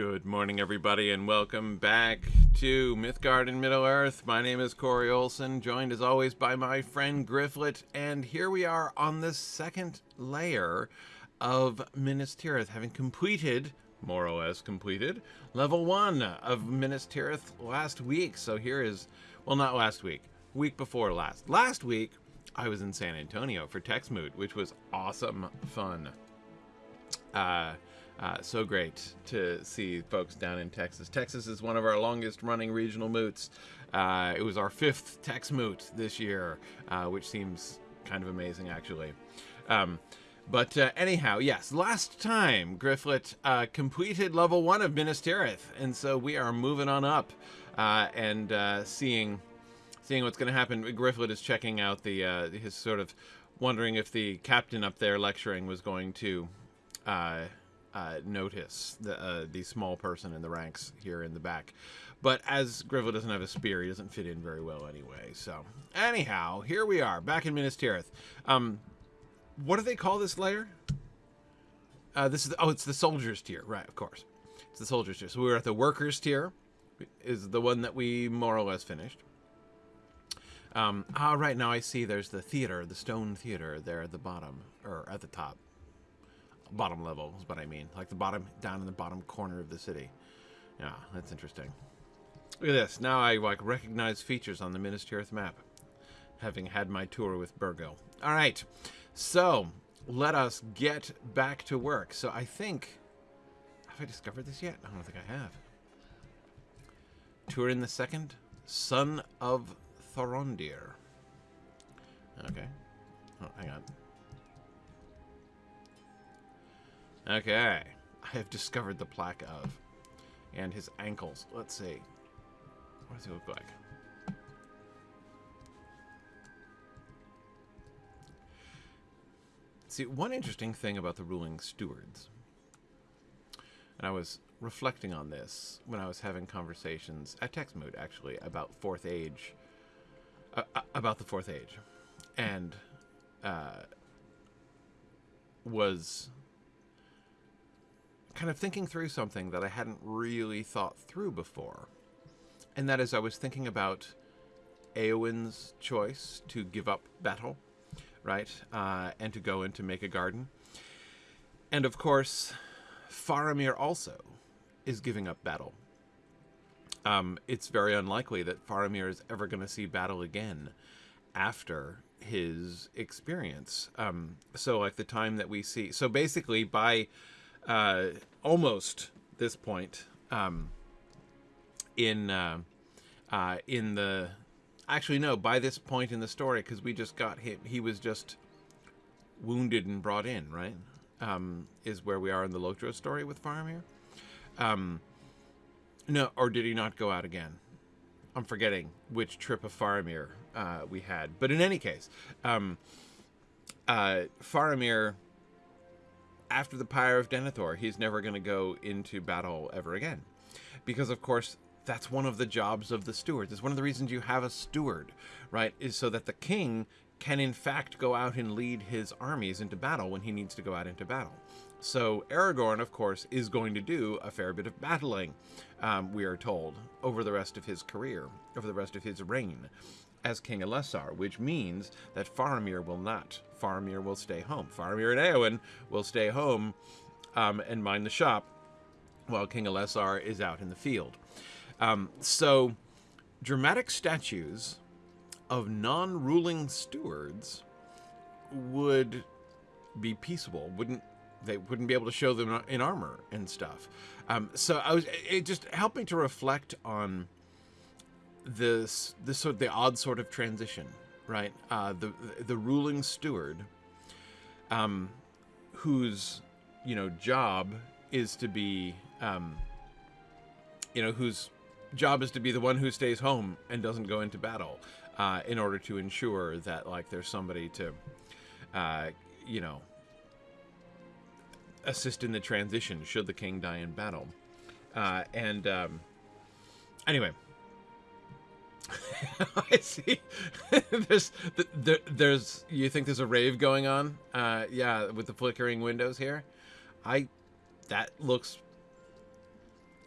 Good morning, everybody, and welcome back to Mythgard in Middle Earth. My name is Corey Olsen, joined as always by my friend Grifflet, and here we are on the second layer of Minas Tirith, having completed, more or less completed, level one of Minas Tirith last week. So here is, well, not last week, week before last. Last week, I was in San Antonio for Texmoot, which was awesome fun. Uh, uh, so great to see folks down in Texas. Texas is one of our longest running regional moots. Uh, it was our fifth Tex moot this year, uh, which seems kind of amazing, actually. Um, but uh, anyhow, yes, last time Grifflet uh, completed level one of Minas Tirith, and so we are moving on up uh, and seeing seeing what's going to happen. Grifflet is checking out the his sort of wondering if the captain up there lecturing was going to uh, notice the uh, the small person in the ranks here in the back. But as Griffith doesn't have a spear, he doesn't fit in very well anyway. So anyhow, here we are back in Minas Tirith. Um, what do they call this layer? Uh, this is the, oh, it's the soldiers tier, right? Of course, it's the soldiers tier. So we were at the workers tier, is the one that we more or less finished. Um, ah, right now I see there's the theater, the stone theater there at the bottom or at the top bottom level is what I mean. Like the bottom, down in the bottom corner of the city. Yeah, that's interesting. Look at this. Now I like recognize features on the Minas Tirith map, having had my tour with Burgo. All right, so let us get back to work. So I think, have I discovered this yet? I don't think I have. Turin the Second, son of Thorondir. Okay. Oh, hang on. Okay. I have discovered the plaque of. And his ankles. Let's see. What does he look like? See, one interesting thing about the ruling stewards, and I was reflecting on this when I was having conversations at Texmoot, actually, about Fourth Age, uh, uh, about the Fourth Age, and uh, was kind of thinking through something that I hadn't really thought through before. And that is, I was thinking about Eowyn's choice to give up battle, right? Uh, and to go in to make a garden. And of course, Faramir also is giving up battle. Um, it's very unlikely that Faramir is ever going to see battle again after his experience. Um, so, like the time that we see. So, basically, by uh, almost this point um, in uh, uh, in the actually no by this point in the story because we just got hit. He was just wounded and brought in right? Um, is where we are in the Lotro story with Faramir. Um, no or did he not go out again? I'm forgetting which trip of Faramir uh, we had. But in any case um, uh, Faramir after the Pyre of Denethor, he's never going to go into battle ever again. Because, of course, that's one of the jobs of the stewards. It's one of the reasons you have a steward, right? Is so that the king can, in fact, go out and lead his armies into battle when he needs to go out into battle. So Aragorn, of course, is going to do a fair bit of battling, um, we are told, over the rest of his career, over the rest of his reign as King Elessar, which means that Faramir will not. Faramir will stay home. Faramir and Eowyn will stay home um, and mind the shop while King Elessar is out in the field. Um, so, dramatic statues of non-ruling stewards would be peaceable. Wouldn't they? Wouldn't be able to show them in armor and stuff. Um, so I was it just helped me to reflect on this this sort of the odd sort of transition, right? Uh, the the ruling steward, um, whose you know job is to be, um, you know, whose job is to be the one who stays home and doesn't go into battle, uh, in order to ensure that like there's somebody to, uh, you know, assist in the transition should the king die in battle, uh, and um, anyway I see. there's there, there's you think there's a rave going on? Uh, yeah, with the flickering windows here. I that looks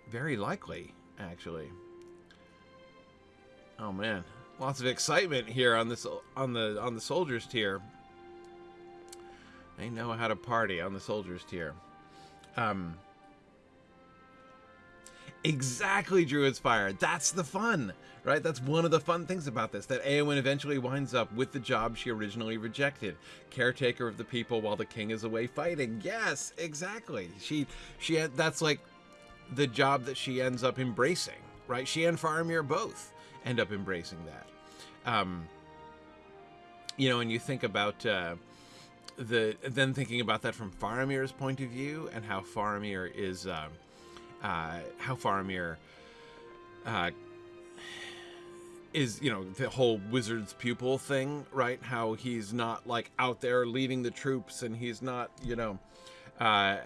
very likely, actually. Oh man, lots of excitement here on this on the on the soldiers tier. They know how to party on the soldiers tier. Um, exactly, Druid's Fire. That's the fun, right? That's one of the fun things about this. That Eowyn eventually winds up with the job she originally rejected, caretaker of the people while the king is away fighting. Yes, exactly. She she had, that's like the job that she ends up embracing, right? She and Faramir both end up embracing that. Um, you know, and you think about. Uh, the then thinking about that from Faramir's point of view and how Faramir is uh, uh, how Faramir uh, is you know the whole wizard's pupil thing right how he's not like out there leading the troops and he's not you know uh,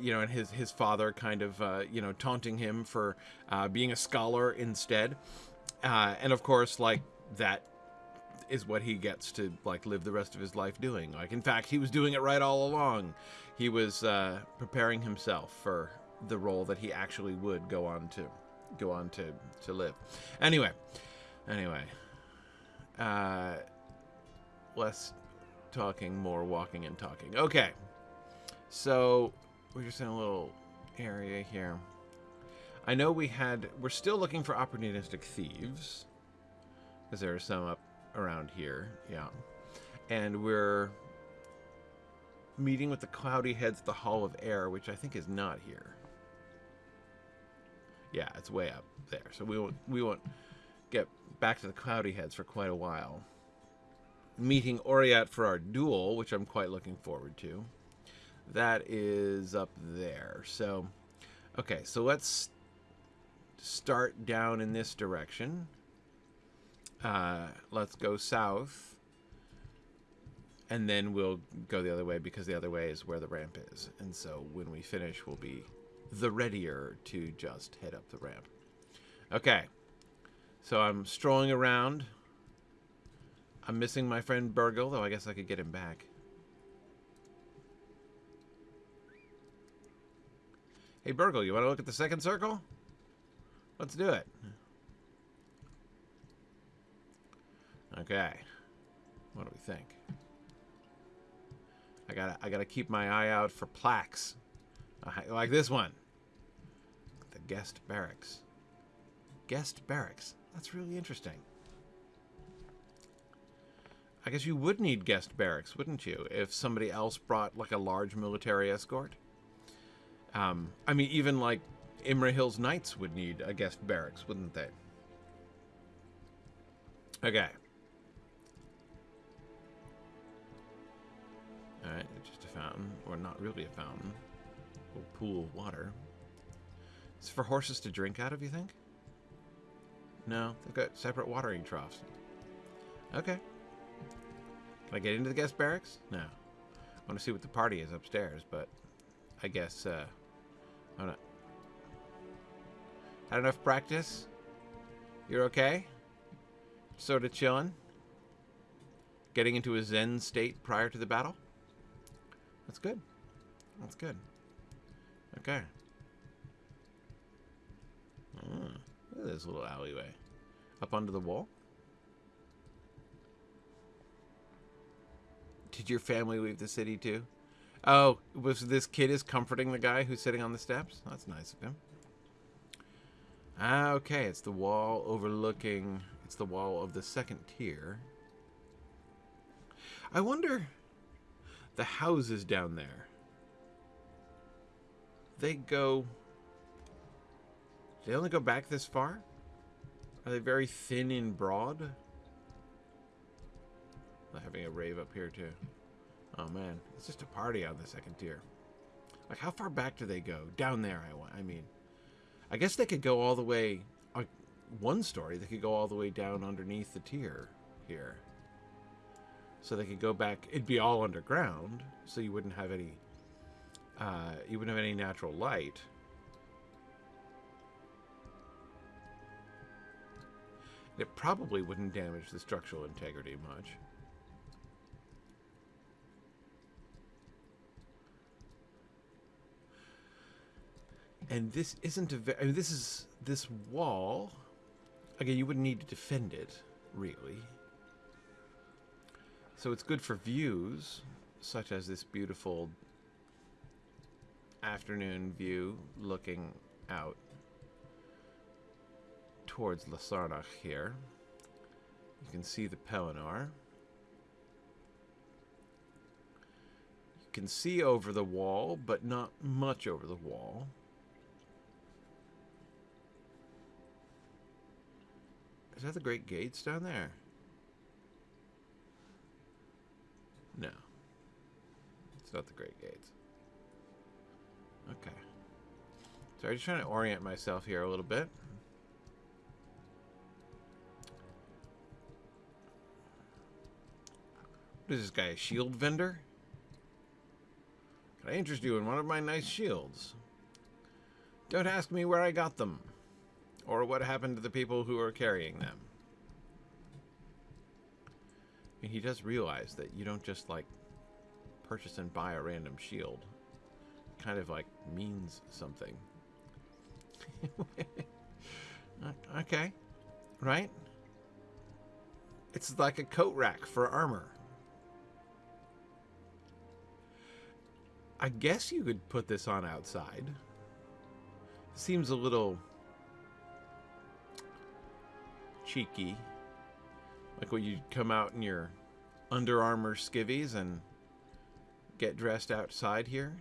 you know and his his father kind of uh, you know taunting him for uh, being a scholar instead uh, and of course like that is what he gets to like live the rest of his life doing. Like in fact, he was doing it right all along. He was uh, preparing himself for the role that he actually would go on to go on to to live. Anyway, anyway, uh, less talking, more walking and talking. Okay, so we're just in a little area here. I know we had. We're still looking for opportunistic thieves because there are some up around here, yeah. And we're meeting with the Cloudy Heads at the Hall of Air, which I think is not here. Yeah, it's way up there. So we won't we won't back to the Cloudy Heads for quite a while. Meeting Oriat for our duel, which I'm quite looking forward to. That is up there. So, okay, so let's start down in this direction. Uh, let's go south. And then we'll go the other way because the other way is where the ramp is. And so when we finish, we'll be the readier to just head up the ramp. Okay. So I'm strolling around. I'm missing my friend Burgle, though I guess I could get him back. Hey, Burgle, you want to look at the second circle? Let's do it. Okay. What do we think? I gotta, I gotta keep my eye out for plaques. Like this one. The guest barracks. Guest barracks. That's really interesting. I guess you would need guest barracks, wouldn't you, if somebody else brought like a large military escort? Um, I mean, even like Imrahil's Knights would need a guest barracks, wouldn't they? Okay. Alright, just a fountain. Or not really a fountain. A pool of water. It's for horses to drink out of, you think? No, they've got separate watering troughs. Okay. Can I get into the guest barracks? No. I want to see what the party is upstairs, but I guess, uh, I don't Had enough practice? You're okay? Sort of chilling? Getting into a zen state prior to the battle? That's good. That's good. Okay. Look at this little alleyway. Up under the wall? Did your family leave the city too? Oh, was this kid is comforting the guy who's sitting on the steps? That's nice of him. Ah, okay, it's the wall overlooking... It's the wall of the second tier. I wonder the houses down there. They go... they only go back this far? Are they very thin and broad? They're having a rave up here too. Oh man, it's just a party on the second tier. Like how far back do they go? Down there, I, I mean. I guess they could go all the way... Uh, one story, they could go all the way down underneath the tier here so they could go back. It'd be all underground, so you wouldn't have any. Uh, you wouldn't have any natural light. It probably wouldn't damage the structural integrity much. And this isn't a very, I mean, this is, this wall, again, you wouldn't need to defend it, really. So it's good for views, such as this beautiful afternoon view looking out towards Lossarnach here. You can see the Pelennor. You can see over the wall, but not much over the wall. Is that the Great Gates down there? No. It's not the Great Gates. Okay. So I'm just trying to orient myself here a little bit. What is this guy, a shield vendor? Can I interest you in one of my nice shields? Don't ask me where I got them, or what happened to the people who are carrying them. I mean, he does realize that you don't just, like, purchase and buy a random shield. It kind of, like, means something. okay. Right? It's like a coat rack for armor. I guess you could put this on outside. Seems a little cheeky. Like when you come out in your Under Armour skivvies and get dressed outside here.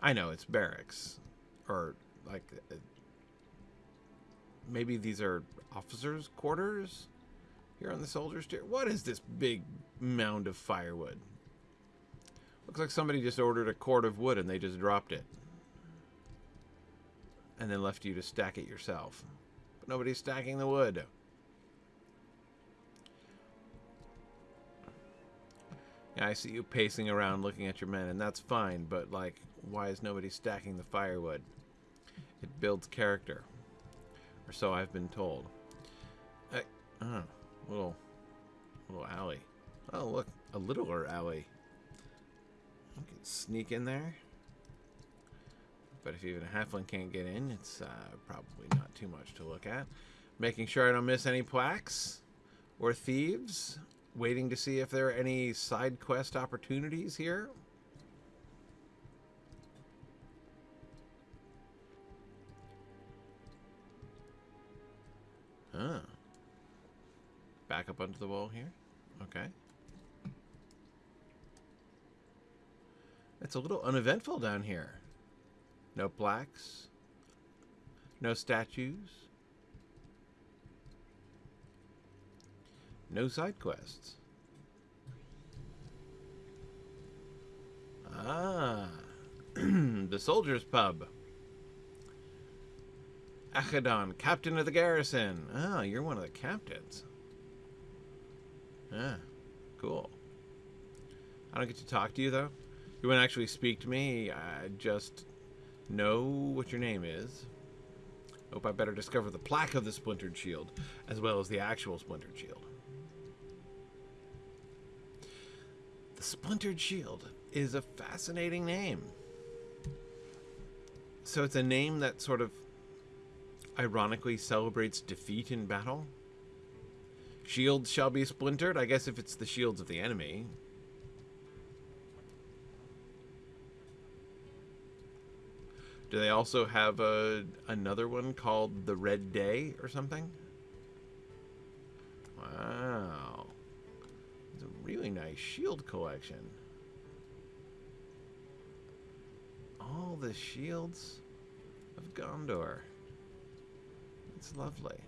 I know it's barracks. Or like uh, maybe these are officers' quarters here on the soldiers' tier. What is this big mound of firewood? Looks like somebody just ordered a cord of wood and they just dropped it. And then left you to stack it yourself. But nobody's stacking the wood. Yeah, I see you pacing around looking at your men, and that's fine, but, like, why is nobody stacking the firewood? It builds character. Or so I've been told. Uh, uh, little, little alley. Oh, look, a littler alley. I can sneak in there. But if even a halfling can't get in, it's uh, probably not too much to look at. Making sure I don't miss any plaques or thieves. Waiting to see if there are any side quest opportunities here. Huh. Back up onto the wall here. Okay. It's a little uneventful down here. No plaques. No statues. No side quests. Ah. the Soldiers Pub. Achadon, captain of the garrison. Oh, you're one of the captains. Ah, cool. I don't get to talk to you, though? You wouldn't actually speak to me. I just know what your name is. Hope I better discover the plaque of the splintered shield, as well as the actual splintered shield. The splintered shield is a fascinating name. So it's a name that sort of ironically celebrates defeat in battle. Shields shall be splintered. I guess if it's the shields of the enemy, Do they also have a another one called the Red Day or something? Wow. It's a really nice shield collection. All the shields of Gondor. It's lovely.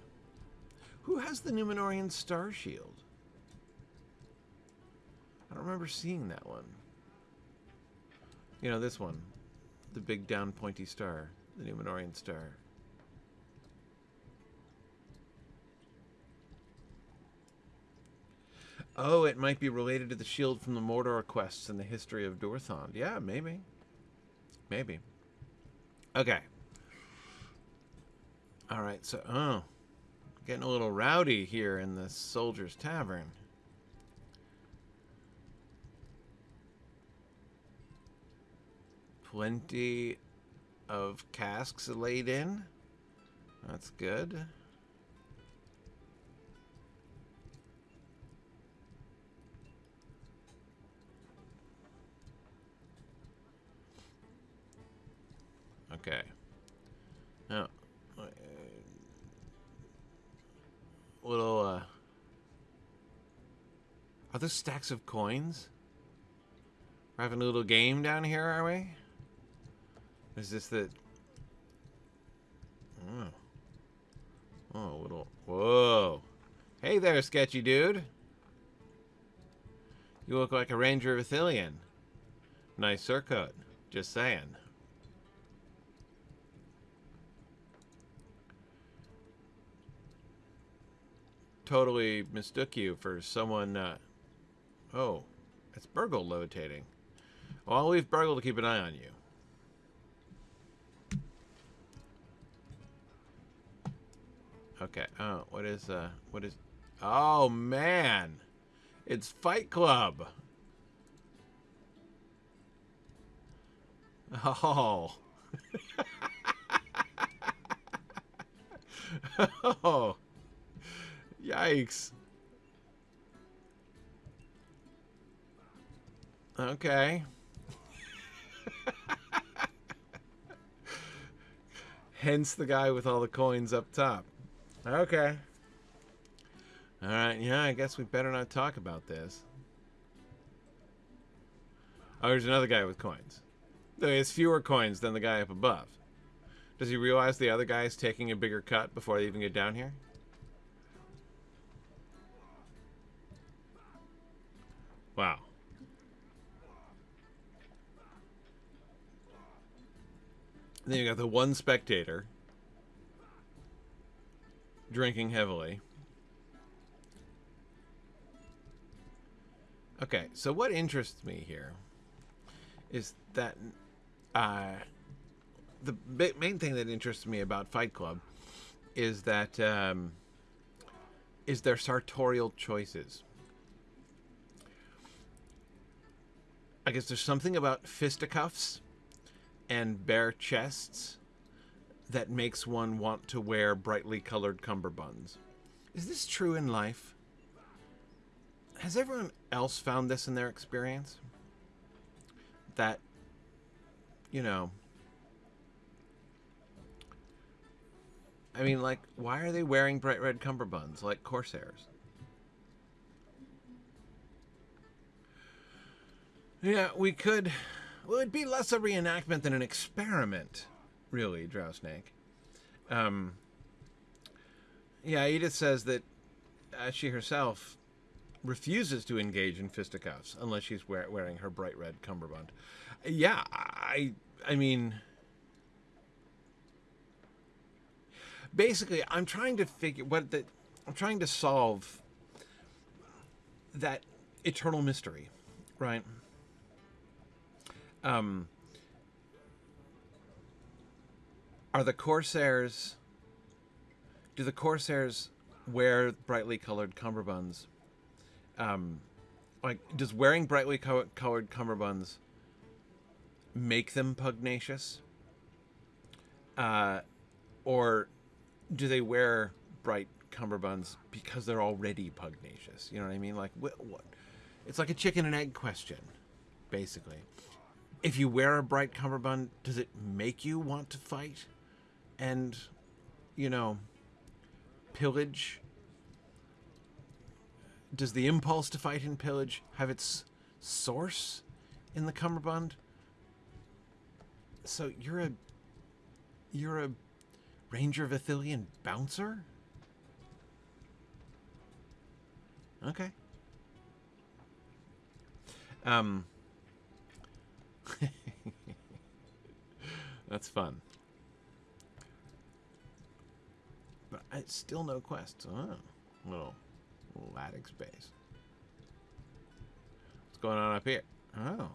Who has the Numenorean Star Shield? I don't remember seeing that one. You know, this one the big down pointy star, the Numenorean star. Oh, it might be related to the shield from the Mordor quests in the history of Dorthond. Yeah, maybe. Maybe. Okay. Alright, so, oh. Getting a little rowdy here in the Soldier's Tavern. Plenty of casks laid in. That's good. Okay. Now, uh, little, uh... Are those stacks of coins? We're having a little game down here, are we? Is this the... Oh. Oh, little... Whoa. Hey there, sketchy dude. You look like a Ranger of Ithilien. Nice surcoat. Just saying. Totally mistook you for someone, uh... Oh, it's Burgle levitating. Well, I'll leave Burgle to keep an eye on you. Okay. Oh, what is uh what is Oh man. It's Fight Club. Oh. oh. Yikes. Okay. Hence the guy with all the coins up top. Okay. Alright, yeah, I guess we better not talk about this. Oh, there's another guy with coins. Though he has fewer coins than the guy up above. Does he realize the other guy is taking a bigger cut before they even get down here? Wow. Then you got the one spectator drinking heavily. Okay, so what interests me here is that uh, the main thing that interests me about Fight Club is that um, is their sartorial choices. I guess there's something about fisticuffs and bare chests that makes one want to wear brightly colored cummerbunds. Is this true in life? Has everyone else found this in their experience? That, you know, I mean, like, why are they wearing bright red cummerbunds like corsairs? Yeah, we could well, it'd be less a reenactment than an experiment, really, Drow Snake. Um, yeah, Edith says that uh, she herself refuses to engage in fisticuffs unless she's wear wearing her bright red cummerbund. Yeah, I, I mean, basically, I'm trying to figure what the, I'm trying to solve that eternal mystery, right? Um, are the Corsairs... Do the Corsairs wear brightly colored cummerbunds? Um, like, does wearing brightly co colored cummerbunds make them pugnacious? Uh, or do they wear bright cummerbunds because they're already pugnacious? You know what I mean? Like, what? what? It's like a chicken and egg question, basically if you wear a bright cummerbund, does it make you want to fight and, you know, pillage? Does the impulse to fight and pillage have its source in the cummerbund? So you're a you're a Ranger of Ithilien bouncer? Okay. Um That's fun. But it's still no quests. Oh, little, little attic space. What's going on up here? Oh.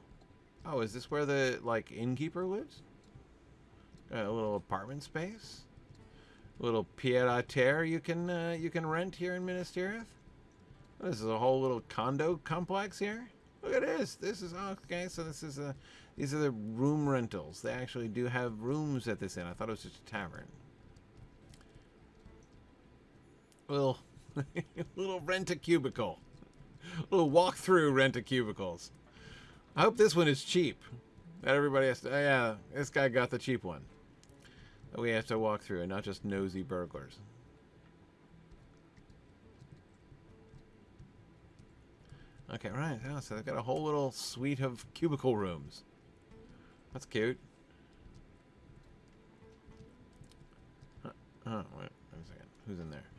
Oh, is this where the, like, innkeeper lives? Got a little apartment space? A little pied-à-terre you can, uh, you can rent here in Minas Tirith? This is a whole little condo complex here? Look at this. This is okay. So this is a. These are the room rentals. They actually do have rooms at this inn. I thought it was just a tavern. Little, little rent a Little walk through rent a cubicles. I hope this one is cheap. That everybody has to. Oh yeah, this guy got the cheap one. That we have to walk through, and not just nosy burglars. Okay, right. Oh, so they've got a whole little suite of cubicle rooms. That's cute. Oh, wait, wait a second. Who's in there?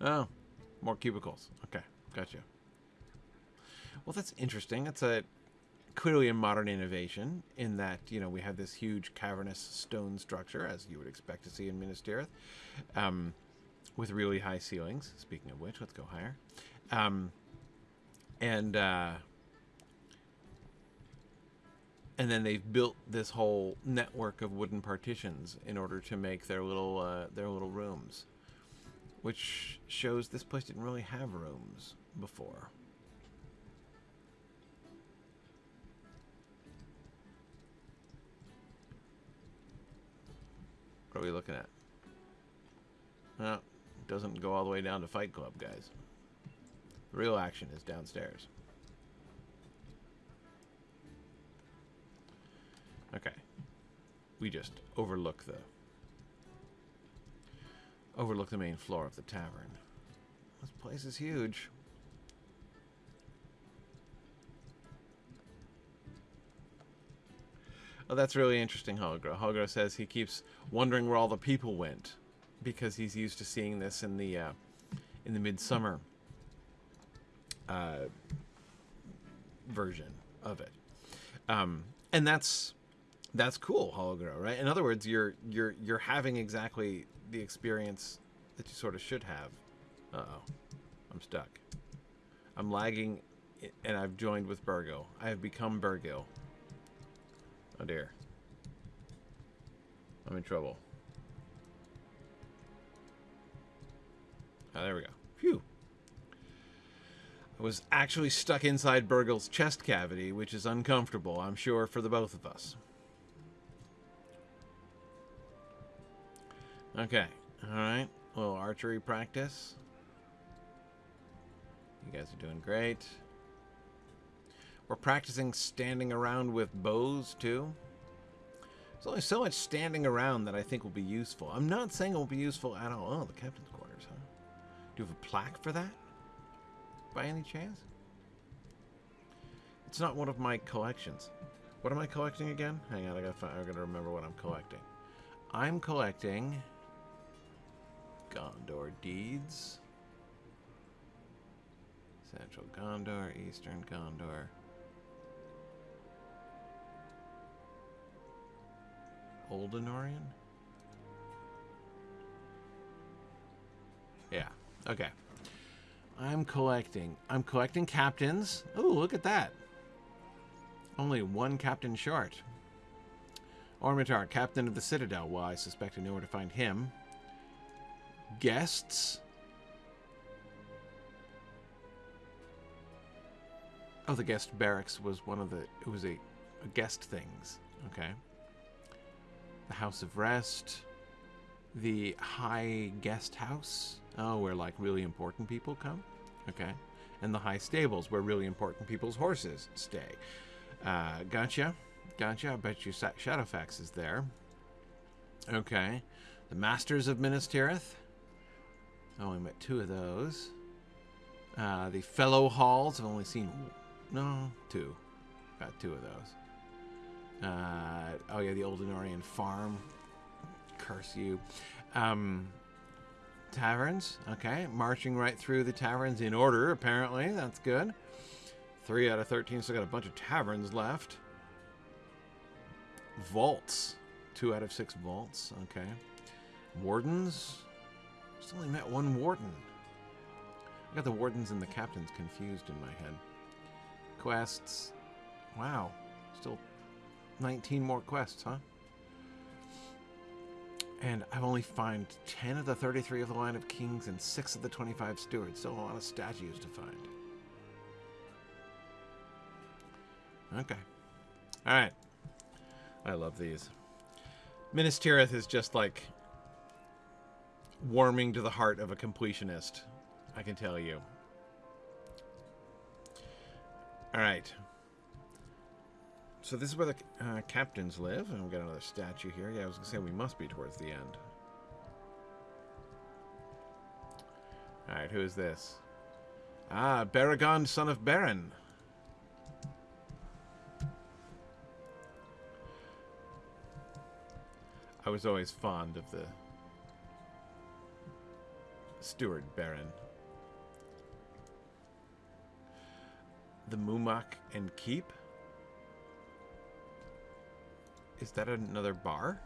Oh, more cubicles. Okay, gotcha. Well, that's interesting. That's a clearly a modern innovation in that you know we have this huge cavernous stone structure, as you would expect to see in Minas Tirith, um, with really high ceilings. Speaking of which, let's go higher. Um, and uh, and then they've built this whole network of wooden partitions in order to make their little uh, their little rooms, which shows this place didn't really have rooms before. What are we looking at? No, it doesn't go all the way down to Fight Club, guys. The real action is downstairs. Okay. We just overlook the overlook the main floor of the tavern. This place is huge. Oh, that's really interesting, Holgro. Holgro says he keeps wondering where all the people went because he's used to seeing this in the uh, in the midsummer uh, version of it. Um, and that's that's cool, Hologro, right? In other words, you're you're you're having exactly the experience that you sort of should have. Uh oh, I'm stuck. I'm lagging, and I've joined with Burgo. I have become Burgo. Oh dear. I'm in trouble. Oh, there we go. Phew. I was actually stuck inside Burgle's chest cavity, which is uncomfortable, I'm sure, for the both of us. Okay. Alright. A little archery practice. You guys are doing great. We're practicing standing around with bows, too. There's only so much standing around that I think will be useful. I'm not saying it will be useful at all. Oh, the captain's quarters, huh? Do you have a plaque for that? By any chance? It's not one of my collections. What am I collecting again? Hang on, I gotta, find, I gotta remember what I'm collecting. I'm collecting Gondor deeds. Central Gondor, Eastern Gondor. Oldenorian? Yeah, okay. I'm collecting. I'm collecting captains. Oh, look at that. Only one captain short. Ormitar, captain of the Citadel. Well, I suspect I know where to find him. Guests. Oh, the guest barracks was one of the... It was a, a guest things. Okay. The House of Rest. The High Guest House. Oh, where like really important people come? Okay. And the High Stables, where really important people's horses stay. Uh, gotcha. Gotcha. I bet you Shadowfax is there. Okay. The Masters of Minas Tirith. I only met two of those. Uh, the Fellow Halls. I've only seen, no, two. Got two of those. Uh, oh yeah, the old Oldenorian Farm. Curse you. Um, taverns. Okay, marching right through the taverns in order, apparently. That's good. 3 out of 13, so got a bunch of taverns left. Vaults. 2 out of 6 vaults. Okay. Wardens. Just only met one warden. I got the wardens and the captains confused in my head. Quests. Wow. Still 19 more quests, huh? And I've only found 10 of the 33 of the line of kings and 6 of the 25 stewards. Still a lot of statues to find. Okay. All right. I love these. Minas Tirith is just like warming to the heart of a completionist. I can tell you. All right. So this is where the uh, captains live, and we've got another statue here. Yeah, I was gonna say we must be towards the end. All right, who is this? Ah, Baragon, son of Baron. I was always fond of the Steward Baron. The Mumak and Keep? Is that another bar?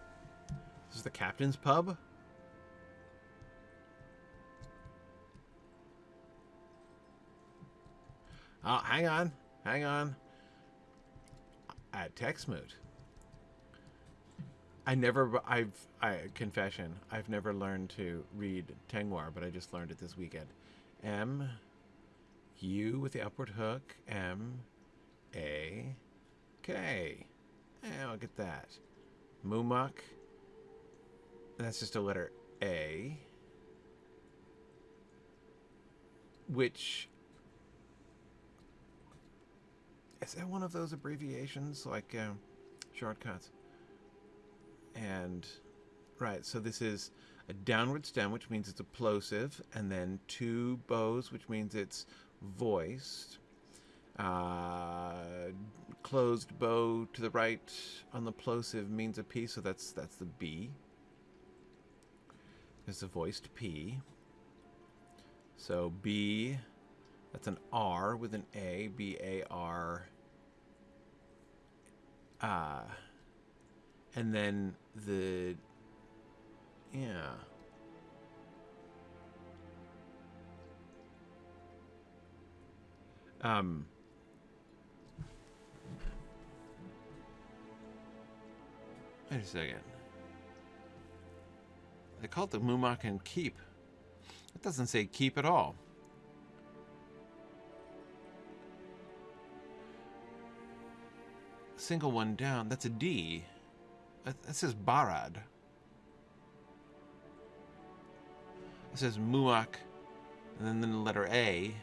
This is the captain's pub? Oh, hang on. Hang on. At Texmoot. I never, I've, I, confession, I've never learned to read Tengwar, but I just learned it this weekend. M, U with the upward hook, M, A, K. Yeah, I'll get that. Mumuk. That's just a letter A. Which is that one of those abbreviations like uh, shortcuts? And right, so this is a downward stem, which means it's a plosive, and then two bows, which means it's voiced. Uh, closed bow to the right on the plosive means a P, so that's that's the B. It's a voiced P. So B, that's an R with an A, B A R. Uh, and then the yeah. Um Wait a second. They call it the Mumakan Keep. It doesn't say keep at all. Single one down, that's a D. That says Barad. It says Muak, and then the letter A,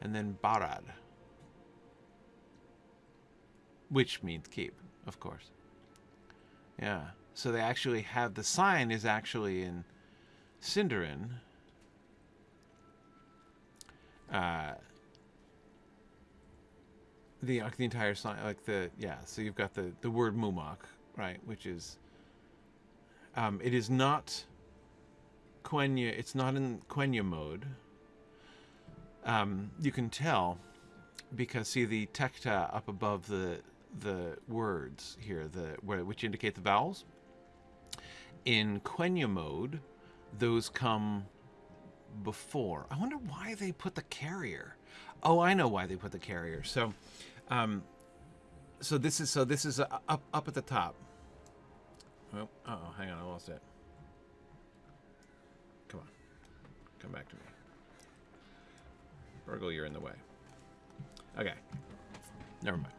and then Barad. Which means keep, of course. Yeah. So they actually have the sign is actually in Sindarin. Uh, the the entire sign, like the yeah. So you've got the the word Mumak, right, which is. Um, it is not. Quenya. It's not in Quenya mode. Um, you can tell because see the tekta up above the the words here, the which indicate the vowels. In Quenya mode, those come before. I wonder why they put the carrier. Oh, I know why they put the carrier. So, um, so this is so this is uh, up up at the top. Oh, uh oh, hang on, I lost it. Come on, come back to me. Burgle, you're in the way. Okay, never mind.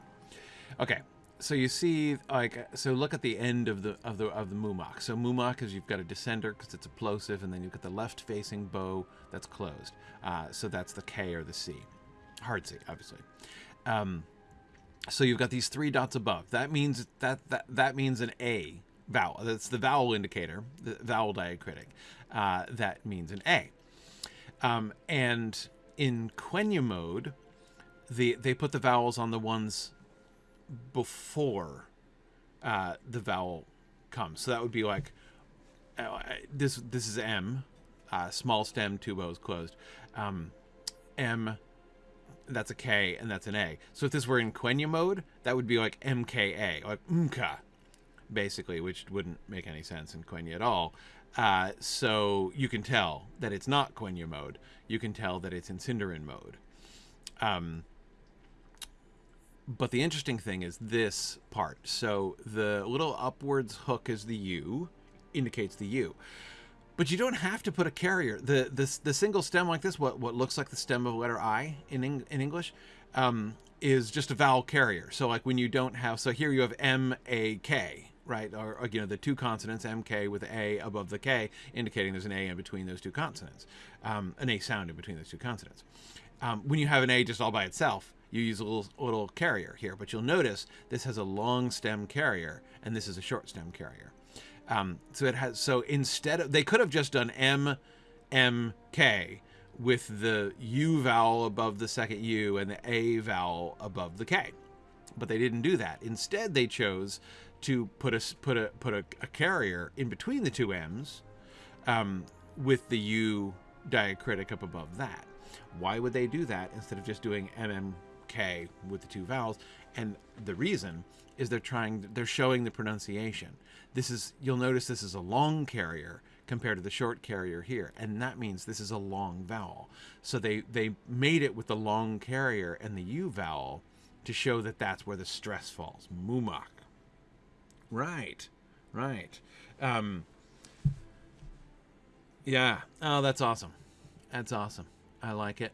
Okay, so you see, like, so look at the end of the of the of the mumak. So mumak is you've got a descender because it's a plosive, and then you've got the left-facing bow that's closed. Uh, so that's the K or the C, hard C, obviously. Um, so you've got these three dots above. That means that that that means an A vowel. That's the vowel indicator, the vowel diacritic. Uh, that means an A. Um, and in Quenya mode, the they put the vowels on the ones before uh, the vowel comes. So that would be like uh, this. This is M, uh, small stem, two bows closed. Um, M, that's a K, and that's an A. So if this were in Quenya mode, that would be like MKA, like Mka, basically, which wouldn't make any sense in Quenya at all. Uh, so you can tell that it's not Quenya mode. You can tell that it's in Sindarin mode. Um, but the interesting thing is this part. So the little upwards hook is the U, indicates the U. But you don't have to put a carrier. The the, the single stem like this, what what looks like the stem of a letter I in in English, um, is just a vowel carrier. So like when you don't have, so here you have M A K, right? Or, or, you know the two consonants M K with A above the K, indicating there's an A in between those two consonants, um, an A sound in between those two consonants. Um, when you have an A just all by itself, you use a little, a little carrier here, but you'll notice this has a long stem carrier and this is a short stem carrier. Um, so it has so instead of they could have just done M M K with the U vowel above the second U and the A vowel above the K. But they didn't do that. Instead, they chose to put a put a put a, a carrier in between the two M's um, with the U diacritic up above that. Why would they do that instead of just doing MMK with the two vowels? And the reason is they're trying they're showing the pronunciation. This is you'll notice this is a long carrier compared to the short carrier here, and that means this is a long vowel. So they they made it with the long carrier and the U vowel to show that that's where the stress falls. Mumak. Right, right. Um, yeah. Oh, that's awesome. That's awesome. I like it.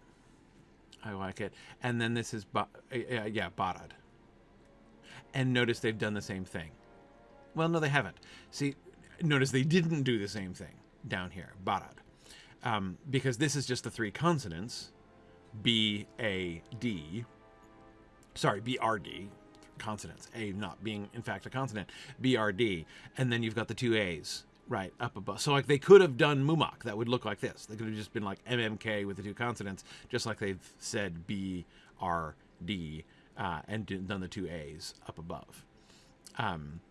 I like it. And then this is, ba- uh, yeah, Barad. And notice they've done the same thing. Well, no, they haven't. See, notice they didn't do the same thing down here, Barad. Um, because this is just the three consonants, B, A, D. Sorry, B, R, D. Consonants. A not being, in fact, a consonant. B, R, D. And then you've got the two A's right up above. So like they could have done Mumak that would look like this. They could have just been like MMK with the two consonants, just like they've said B R D uh, and done the two A's up above. Um,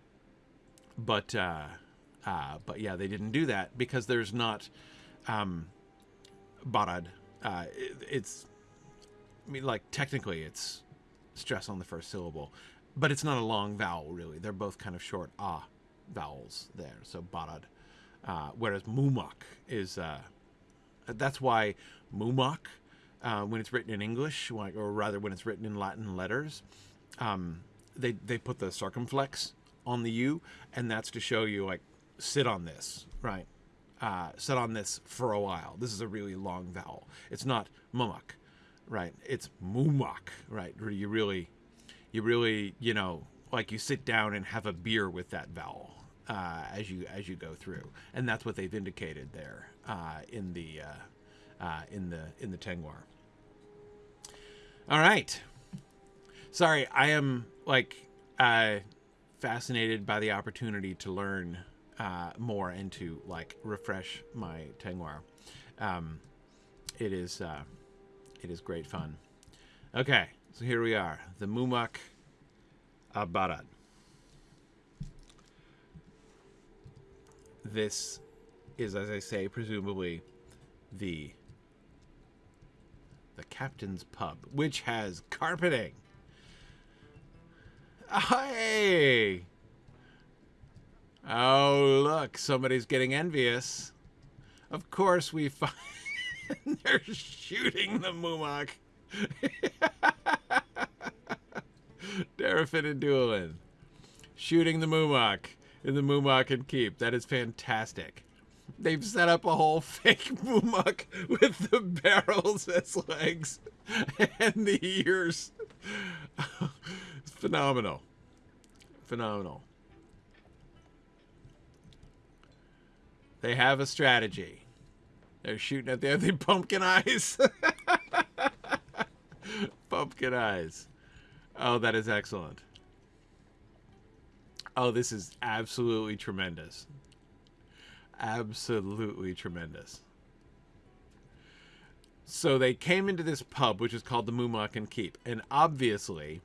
but uh, uh, but yeah, they didn't do that because there's not um, Barad. Uh, it, it's I mean like technically it's stress on the first syllable, but it's not a long vowel really. They're both kind of short ah vowels there. So barad. Uh, whereas mumak is, uh, that's why mumak, uh, when it's written in English, or rather when it's written in Latin letters, um, they, they put the circumflex on the U, and that's to show you, like, sit on this, right? Uh, sit on this for a while. This is a really long vowel. It's not mumak, right? It's mumak, right? Where you really, you really, you know, like you sit down and have a beer with that vowel, uh, as you as you go through, and that's what they've indicated there uh, in the uh, uh in the in the Tengwar. All right, sorry, I am like uh, fascinated by the opportunity to learn uh, more and to like refresh my Tengwar. Um, it is uh, it is great fun. Okay, so here we are, the Mumak Abarat. this is, as I say, presumably the the captain's pub, which has carpeting. Hey! Oh, look, somebody's getting envious. Of course, we find they're shooting the Mumak. Darafin and Doolin. Shooting the Mumak in the Mumak and Keep. That is fantastic. They've set up a whole fake Mumak with the barrels as legs and the ears. Phenomenal. Phenomenal. They have a strategy. They're shooting at the other pumpkin eyes. pumpkin eyes. Oh, that is excellent. Oh, this is absolutely tremendous. Absolutely tremendous. So they came into this pub, which is called the Mumakan Keep, and obviously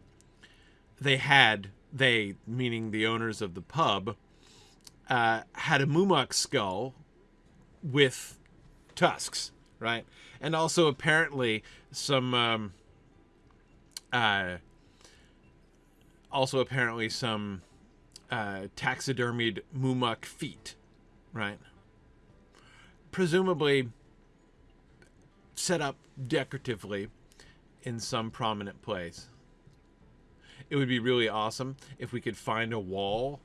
they had, they, meaning the owners of the pub, uh, had a Mumak skull with tusks, right? And also apparently some, um, uh, also apparently some uh, taxidermied Mumak feet, right? Presumably set up decoratively in some prominent place. It would be really awesome if we could find a wall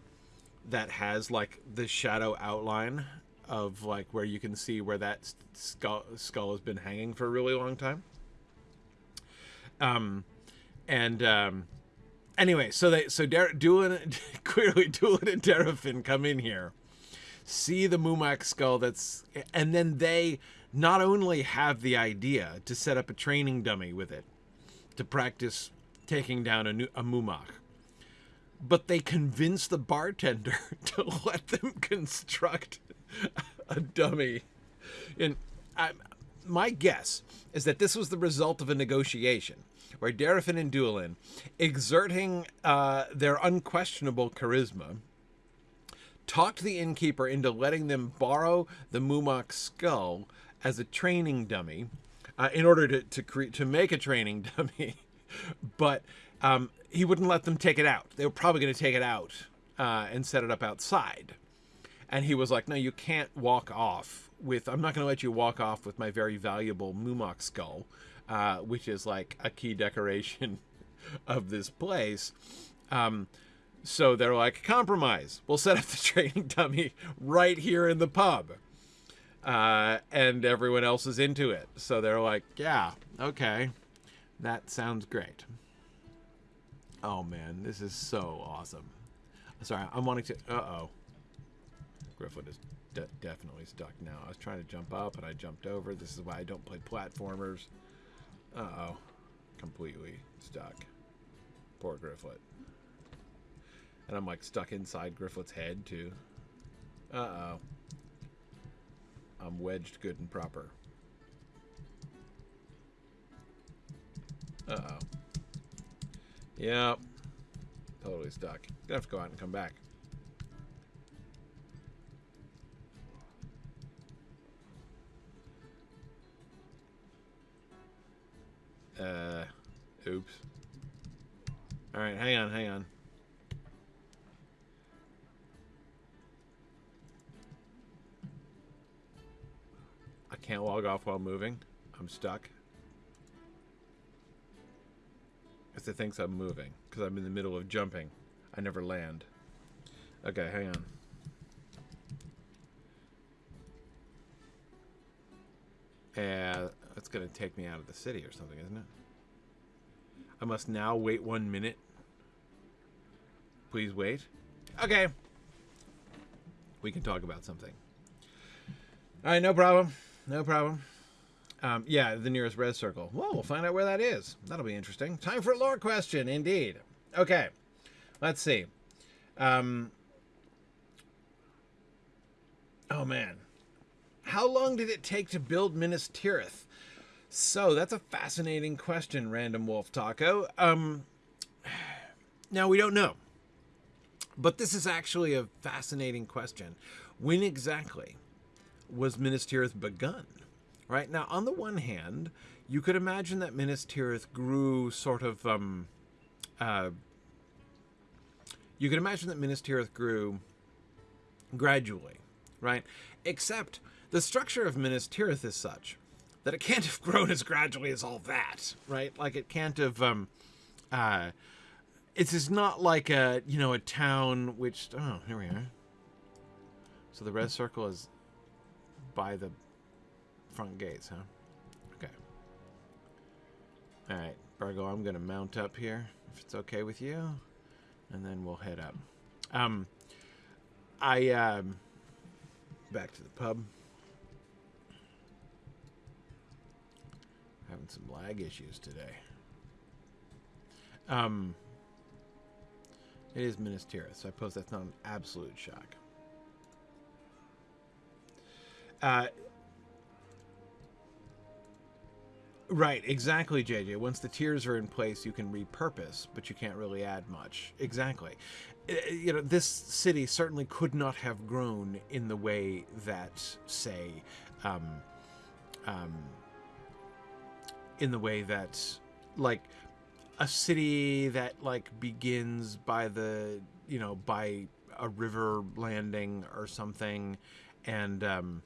that has like the shadow outline of like where you can see where that skull, skull has been hanging for a really long time. Um, and um, anyway, so they so Dar- Doolin clearly Doolin and Derafin come in here, see the Mumak skull that's, and then they not only have the idea to set up a training dummy with it to practice taking down a, a Mumak, but they convince the bartender to let them construct a dummy. And I, my guess is that this was the result of a negotiation where Derafin and Doolin, exerting uh, their unquestionable charisma, talked the innkeeper into letting them borrow the Mumak skull as a training dummy uh, in order to to, cre- to make a training dummy, but um, he wouldn't let them take it out. They were probably going to take it out uh, and set it up outside. And he was like, "No, you can't walk off with. I'm not going to let you walk off with my very valuable Mumak skull, uh, which is like a key decoration of this place." Um, so they're like, "Compromise. We'll set up the training dummy right here in the pub." Uh, and everyone else is into it. So they're like, "Yeah, okay, that sounds great." Oh man, this is so awesome. Sorry, I'm wanting to. Uh oh. Griffin is de definitely stuck now. I was trying to jump up and I jumped over. This is why I don't play platformers. Uh oh. Completely stuck. Poor Grifflet. And I'm like stuck inside Grifflet's head too. Uh oh. I'm wedged good and proper. Uh oh. Yep. Totally stuck. Gonna have to go out and come back. Uh, oops. Alright, hang on, hang on. I can't log off while moving. I'm stuck. It thinks I'm moving. Because I'm in the middle of jumping. I never land. Okay, hang on. Yeah, that's going to take me out of the city or something, isn't it? I must now wait one minute. Please wait. Okay. We can talk about something. All right, no problem. No problem. Um, yeah, the nearest red circle. Well, we'll find out where that is. That'll be interesting. Time for a lore question, indeed. Okay, let's see. Um, oh, man. How long did it take to build Minas Tirith? So, that's a fascinating question, Random Wolf Taco. Um, now, we don't know. But this is actually a fascinating question. When exactly was Minas Tirith begun? Right? Now, on the one hand, you could imagine that Minas Tirith grew sort of. Um, uh, you could imagine that Minas Tirith grew gradually, right? Except the structure of Minas Tirith is such that it can't have grown as gradually as all that, right? Like it can't have. Um, uh, it's is not like a you know a town which oh here we are. So the red circle is by the front gates, huh? Okay. Alright, Bargo, I'm going to mount up here, if it's okay with you. And then we'll head up. Um, I, um, back to the pub. Having some lag issues today. Um, it is Minas Tirith, so I suppose that's not an absolute shock. Uh, Right, exactly, JJ. Once the tiers are in place, you can repurpose, but you can't really add much. Exactly. Uh, you know, this city certainly could not have grown in the way that, say, um, um, in the way that, like, a city that, like, begins by the, you know, by a river landing or something, and, um,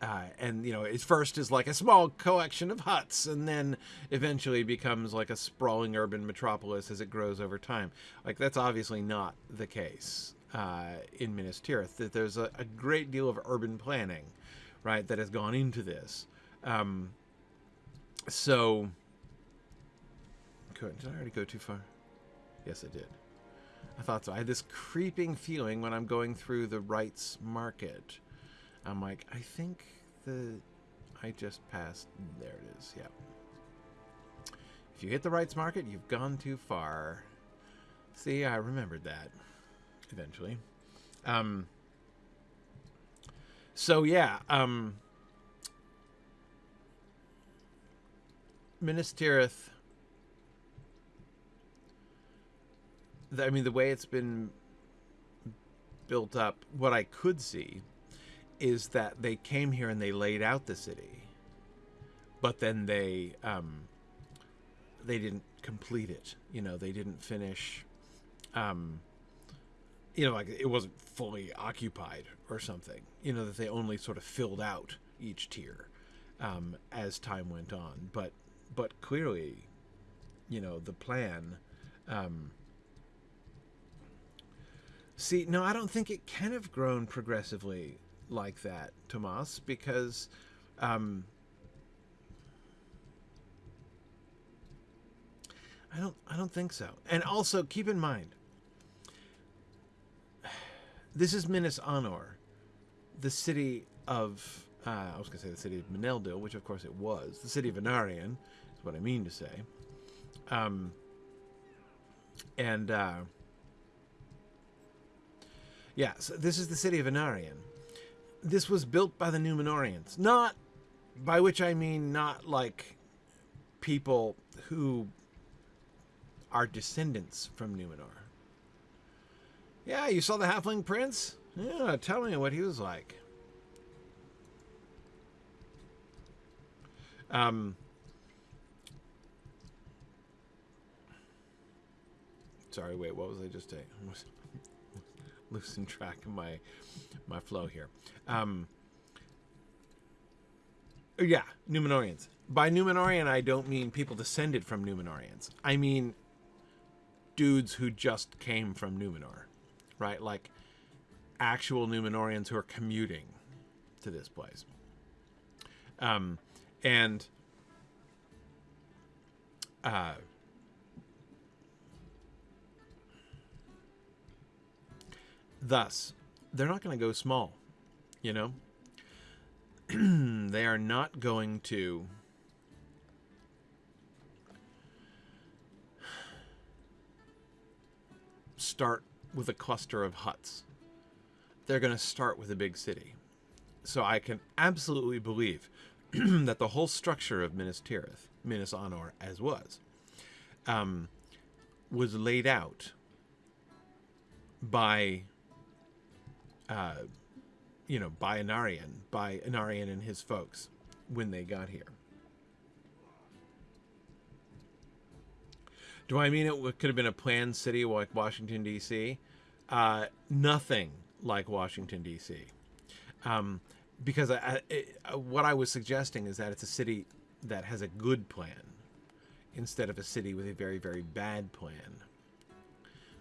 uh, and you know, it first is like a small collection of huts, and then eventually becomes like a sprawling urban metropolis as it grows over time. Like that's obviously not the case uh, in Minas Tirith. That there's a, a, great deal of urban planning, right, that has gone into this. Um, so. Did I already go too far? Yes, I did. I thought so. I had this creeping feeling when I'm going through the rights Market. I'm like, I think the I just passed. There it is. Yeah. If you hit the rights Market, you've gone too far. See, I remembered that eventually. Um. So yeah. Um. Minas Tirith. I mean, the way it's been built up, what I could see is that they came here and they laid out the city, but then they um, they didn't complete it. You know, they didn't finish. Um, you know, like it wasn't fully occupied or something. You know, that they only sort of filled out each tier um, as time went on. But but clearly, you know, the plan. Um, See, no, I don't think it can have grown progressively like that, Tomas, because um, I don't, I don't think so. And also, keep in mind, this is Minas Anor, the city of, uh, I was going to say the city of Meneldil, which of course it was. The city of Anarion is what I mean to say. Um, and uh, yeah, so this is the city of Anarion. This was built by the Numenoreans. Not, by which I mean not like people who are descendants from Numenor. Yeah, you saw the Halfling Prince? Yeah, tell me what he was like. Um, sorry, wait, what was I just saying? Losing track of my my flow here. Um, yeah, Numenoreans. By Numenorean, I don't mean people descended from Numenoreans. I mean dudes who just came from Numenor, right? Like actual Numenoreans who are commuting to this place. Um, and uh, Thus, they're not going to go small, you know? they are not going to start with a cluster of huts. They're going to start with a big city. So I can absolutely believe that the whole structure of Minas Tirith, Minas Anor as was, um, was laid out by uh, you know, by Anarion, by Anarion and his folks when they got here. Do I mean it could have been a planned city like Washington, D.C.? Uh, nothing like Washington, D.C. Um, because I, I, what I was suggesting is that it's a city that has a good plan instead of a city with a very, very bad plan.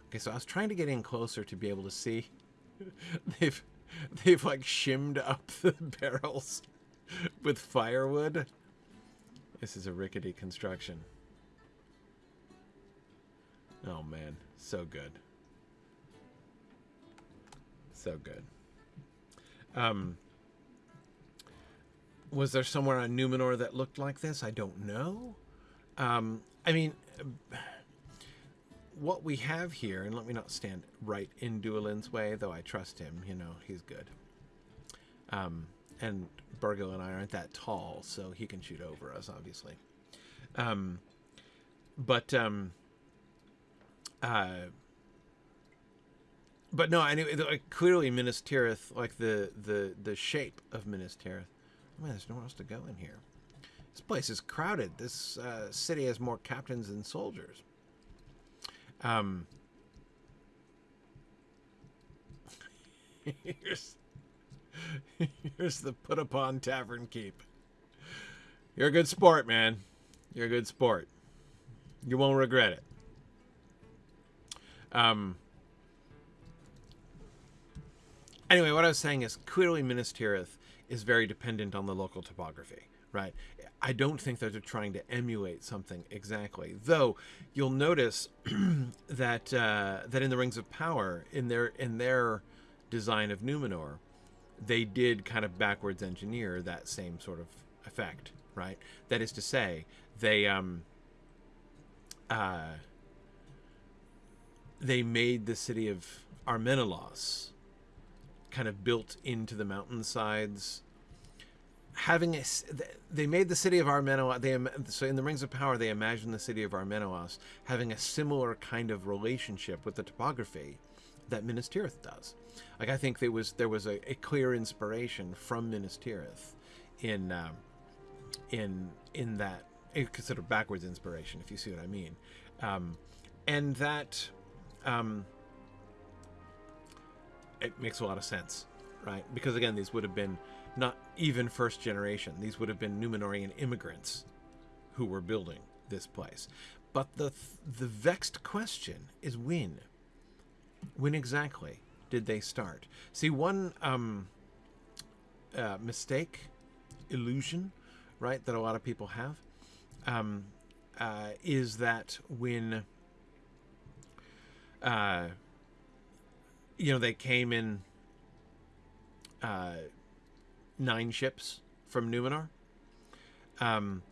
Okay, so I was trying to get in closer to be able to see they've they've like shimmed up the barrels with firewood. This is a rickety construction. Oh man, so good. So good. Um was there somewhere on Numenor that looked like this? I don't know. Um I mean what we have here, and let me not stand right in Duelin's way, though I trust him. You know, he's good. Um, and Burgo and I aren't that tall, so he can shoot over us, obviously. Um, but um, uh, but no, anyway, like, clearly Minas Tirith, like the the the shape of Minas Tirith. Oh, man, there's nowhere else to go in here. This place is crowded. This uh, city has more captains than soldiers. Um, here's here's the put upon tavern keep. You're a good sport, man. You're a good sport. You won't regret it. Um. Anyway, what I was saying is clearly Minas Tirith is very dependent on the local topography, right? I don't think that they're trying to emulate something exactly. Though you'll notice that uh, that in the Rings of Power, in their in their design of Numenor, they did kind of backwards engineer that same sort of effect, right? That is to say, they um, uh, they made the city of Armenelos kind of built into the mountainsides having a, they made the city of Armenelos. They so in the Rings of Power, they imagined the city of Armenelos having a similar kind of relationship with the topography that Minas Tirith does. Like I think there was there was a, a clear inspiration from Minas Tirith in um, in in that sort of backwards inspiration, if you see what I mean, um, and that um, it makes a lot of sense, right? Because again, these would have been not even first generation. These would have been Numenorean immigrants who were building this place. But the the vexed question is when. When exactly did they start? See, one um, uh, mistake, illusion, right, that a lot of people have, um, uh, is that when, uh, you know, they came in uh, nine ships from Numenor. Um,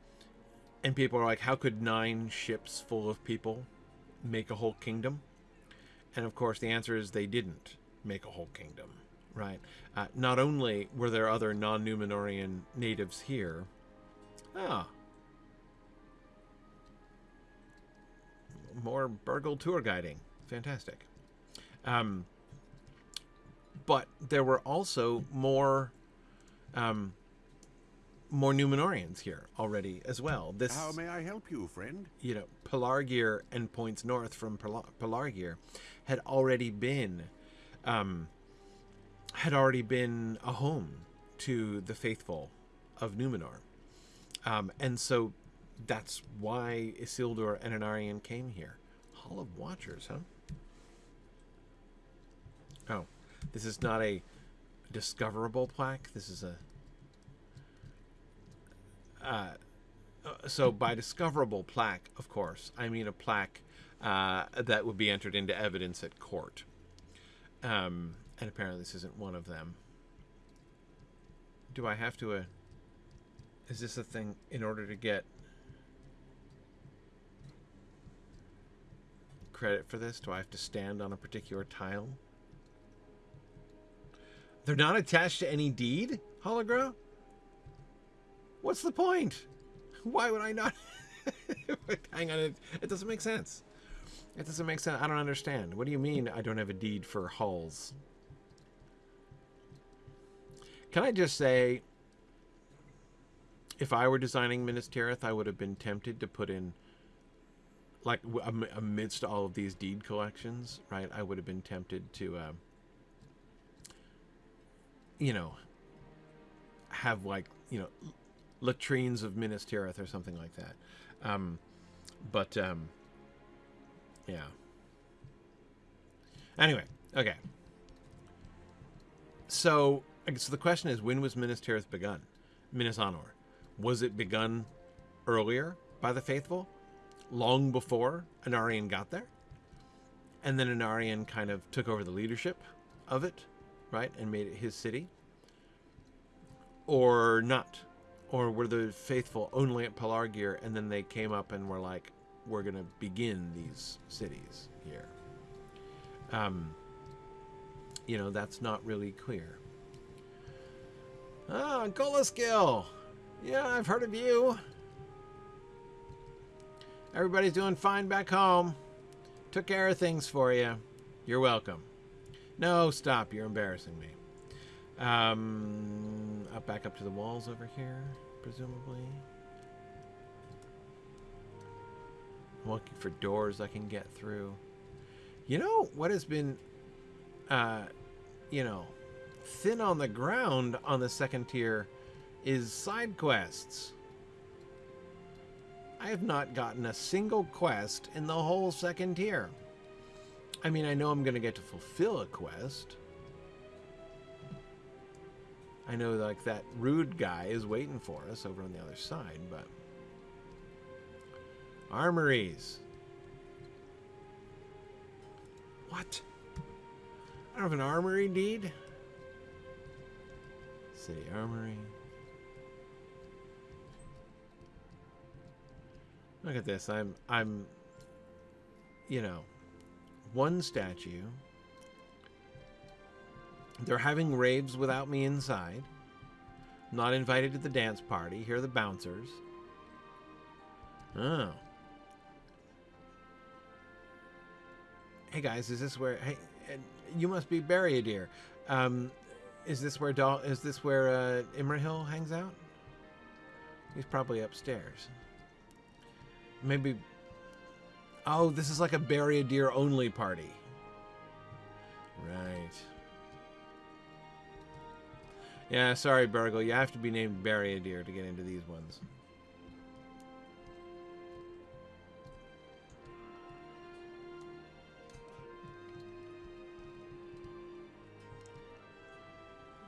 and people are like, how could nine ships full of people make a whole kingdom? And of course, the answer is they didn't make a whole kingdom, right? Uh, not only were there other non Numenorean natives here, ah, more Bergil tour guiding. Fantastic. Um, but there were also more um, more Numenoreans here already as well. This How may I help you, friend? You know, Pelargir and points north from Pelar- Pelargir had already been um, had already been a home to the faithful of Numenor. Um, and so that's why Isildur and Anarion came here. Hall of Watchers, huh? Oh, this is not a discoverable plaque. This is a uh, uh, so by discoverable plaque, of course, I mean a plaque uh, that would be entered into evidence at court. Um, and apparently this isn't one of them. Do I have to... Uh, is this a thing in order to get credit for this? Do I have to stand on a particular tile? They're not attached to any deed, Hologram? What's the point? Why would I not? Hang on, it, it doesn't make sense. It doesn't make sense. I don't understand. What do you mean I don't have a deed for hulls? Can I just say, if I were designing Minas Tirith, I would have been tempted to put in, like, amidst all of these deed collections, right? I would have been tempted to, uh, you know, have, like, you know, latrines of Minas Tirith or something like that. Um, but um, yeah. Anyway, okay. So, so the question is, when was Minas Tirith begun? Minas Anor. Was it begun earlier by the faithful, long before Anarion got there? And then Anarion kind of took over the leadership of it, right, and made it his city? Or not? Or were the faithful only at Pelargir and then they came up and were like, we're going to begin these cities here? Um, you know, that's not really clear. Ah, Golaskill! Yeah, I've heard of you. Everybody's doing fine back home. Took care of things for you. You're welcome. No, stop. You're embarrassing me. Um, up back up to the walls over here, presumably. I'm looking for doors I can get through. You know what has been, uh, you know, thin on the ground on the second tier is side quests. I have not gotten a single quest in the whole second tier. I mean, I know I'm going to get to fulfill a quest I know like that rude guy is waiting for us over on the other side, but armories. What? I don't have an armory deed. City armory. Look at this. I'm I'm you know, one statue. They're having raves without me inside. Not invited to the dance party. Here are the bouncers. Oh. Hey guys, is this where? Hey, you must be Barriadir. Um, is this where Dal? Is this where uh, Imrahil hangs out? He's probably upstairs. Maybe. Oh, this is like a Barriadir only party. Right. Yeah, sorry, Bergil. You have to be named Barriadir to get into these ones.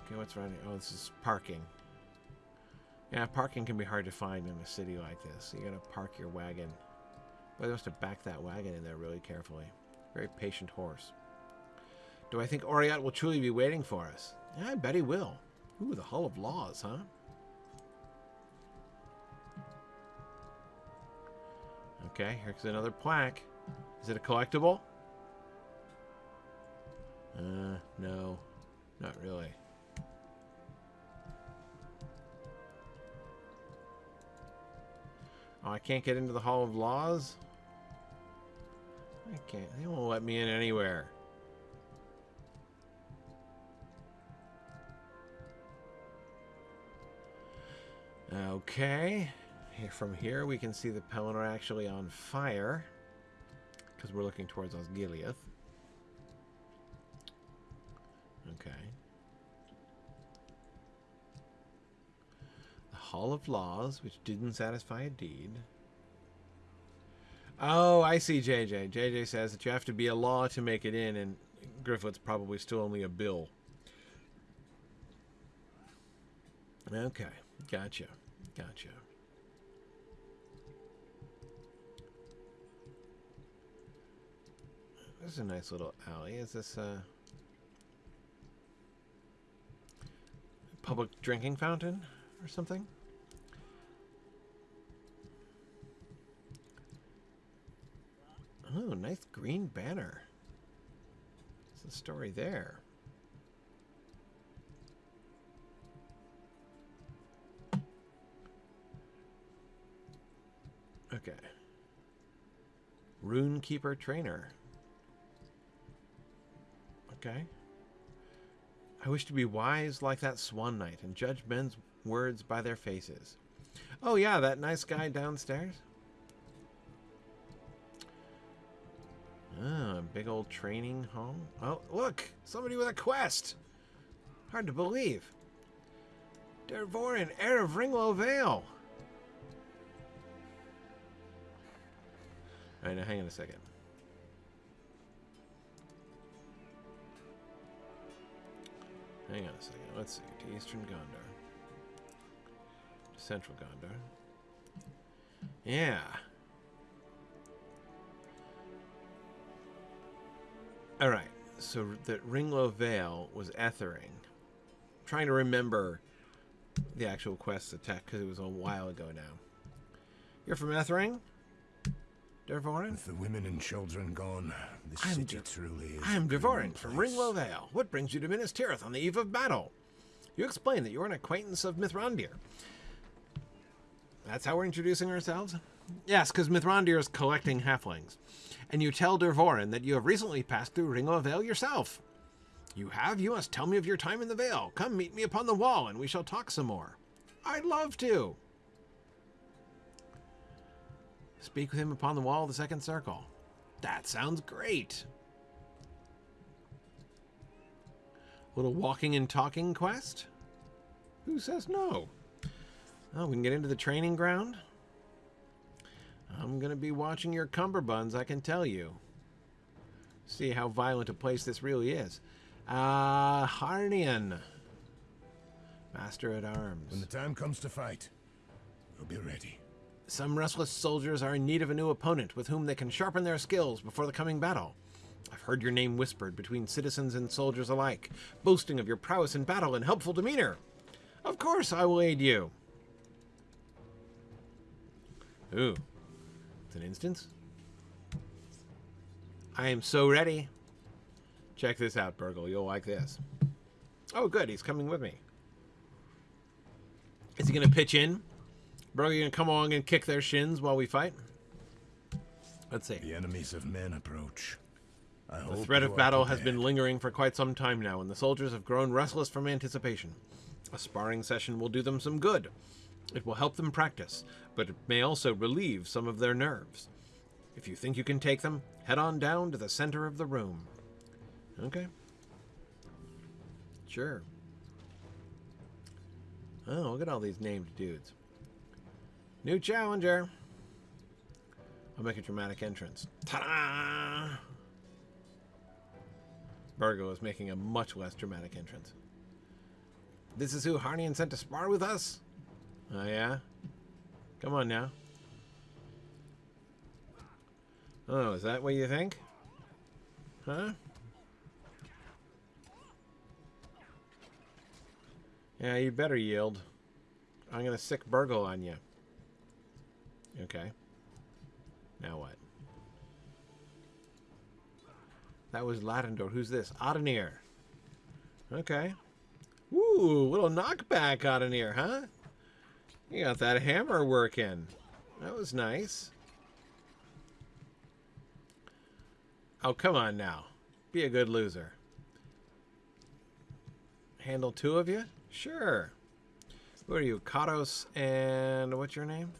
Okay, what's running? Oh, this is parking. Yeah, parking can be hard to find in a city like this. You gotta park your wagon. Well, they must have backed that wagon in there really carefully. Very patient horse. Do I think Oriat will truly be waiting for us? Yeah, I bet he will. Ooh, the Hall of Laws, huh? Okay, here's another plaque. Is it a collectible? Uh, no. Not really. Oh, I can't get into the Hall of Laws? I can't. They won't let me in anywhere. Okay. Here, from here, we can see the Pelennor actually on fire. Because we're looking towards Osgiliath. Okay. The Hall of Laws, which didn't satisfy a deed. Oh, I see JJ. JJ says that you have to be a law to make it in, and Griffith's probably still only a bill. Okay, gotcha. Gotcha. This is a nice little alley. Is this a public drinking fountain or something? Oh, nice green banner. What's the story there? Okay. Runekeeper Trainer. Okay. I wish to be wise like that Swan Knight and judge men's words by their faces. Oh yeah, that nice guy downstairs. Ah, big old training home. Oh, look! Somebody with a quest! Hard to believe. Dervorin, heir of Ringló Vale. All right, now hang on a second. Hang on a second. Let's see. To Eastern Gondor. To Central Gondor. Yeah. All right. So that Ringló Vale was Ethring. I'm trying to remember the actual quest attack because it was a while ago now. You're from Ethring? Dervorin? With the women and children gone, this I'm city truly is. I am a Devorin from. Ringló Vale. What brings you to Minas Tirith on the eve of battle? You explain that you're an acquaintance of Mithrandir. That's how we're introducing ourselves? Yes, because Mithrandir is collecting halflings. And you tell Dervorin that you have recently passed through Ringló Vale yourself. You have? You must tell me of your time in the Vale. Come meet me upon the wall, and we shall talk some more. I'd love to. Speak with him upon the wall of the second circle. That sounds great. Little walking and talking quest? Who says no? Oh, we can get into the training ground? I'm going to be watching your cummerbunds, I can tell you. See how violent a place this really is. Uh, Harnian. Master at arms. When the time comes to fight, we'll be ready. Some restless soldiers are in need of a new opponent with whom they can sharpen their skills before the coming battle. I've heard your name whispered between citizens and soldiers alike, boasting of your prowess in battle and helpful demeanor. Of course, I will aid you. Ooh, an instance. I am so ready. Check this out, Bergil. You'll like this. Oh, good. He's coming with me. Is he going to pitch in? Bergil, you going to come along and kick their shins while we fight? Let's see. The enemies of men approach. I The threat of battle has been lingering for quite some time now, and the soldiers have grown restless from anticipation. A sparring session will do them some good. It will help them practice, but it may also relieve some of their nerves. If you think you can take them, head on down to the center of the room. Okay. Sure. Oh, look at all these named dudes. New challenger. I'll make a dramatic entrance. Ta-da! Burgo is making a much less dramatic entrance. This is who Harnian sent to spar with us? Oh, yeah? Come on now. Oh, is that what you think? Huh? Yeah, you better yield. I'm gonna sick Bergil on you. Okay. Now what? That was Latendor. Who's this? Adenir. Okay. Ooh, little knockback Adenir, huh? You got that hammer working. That was nice. Oh, come on now. Be a good loser. Handle two of you? Sure. Who are you? Katos and what's your name?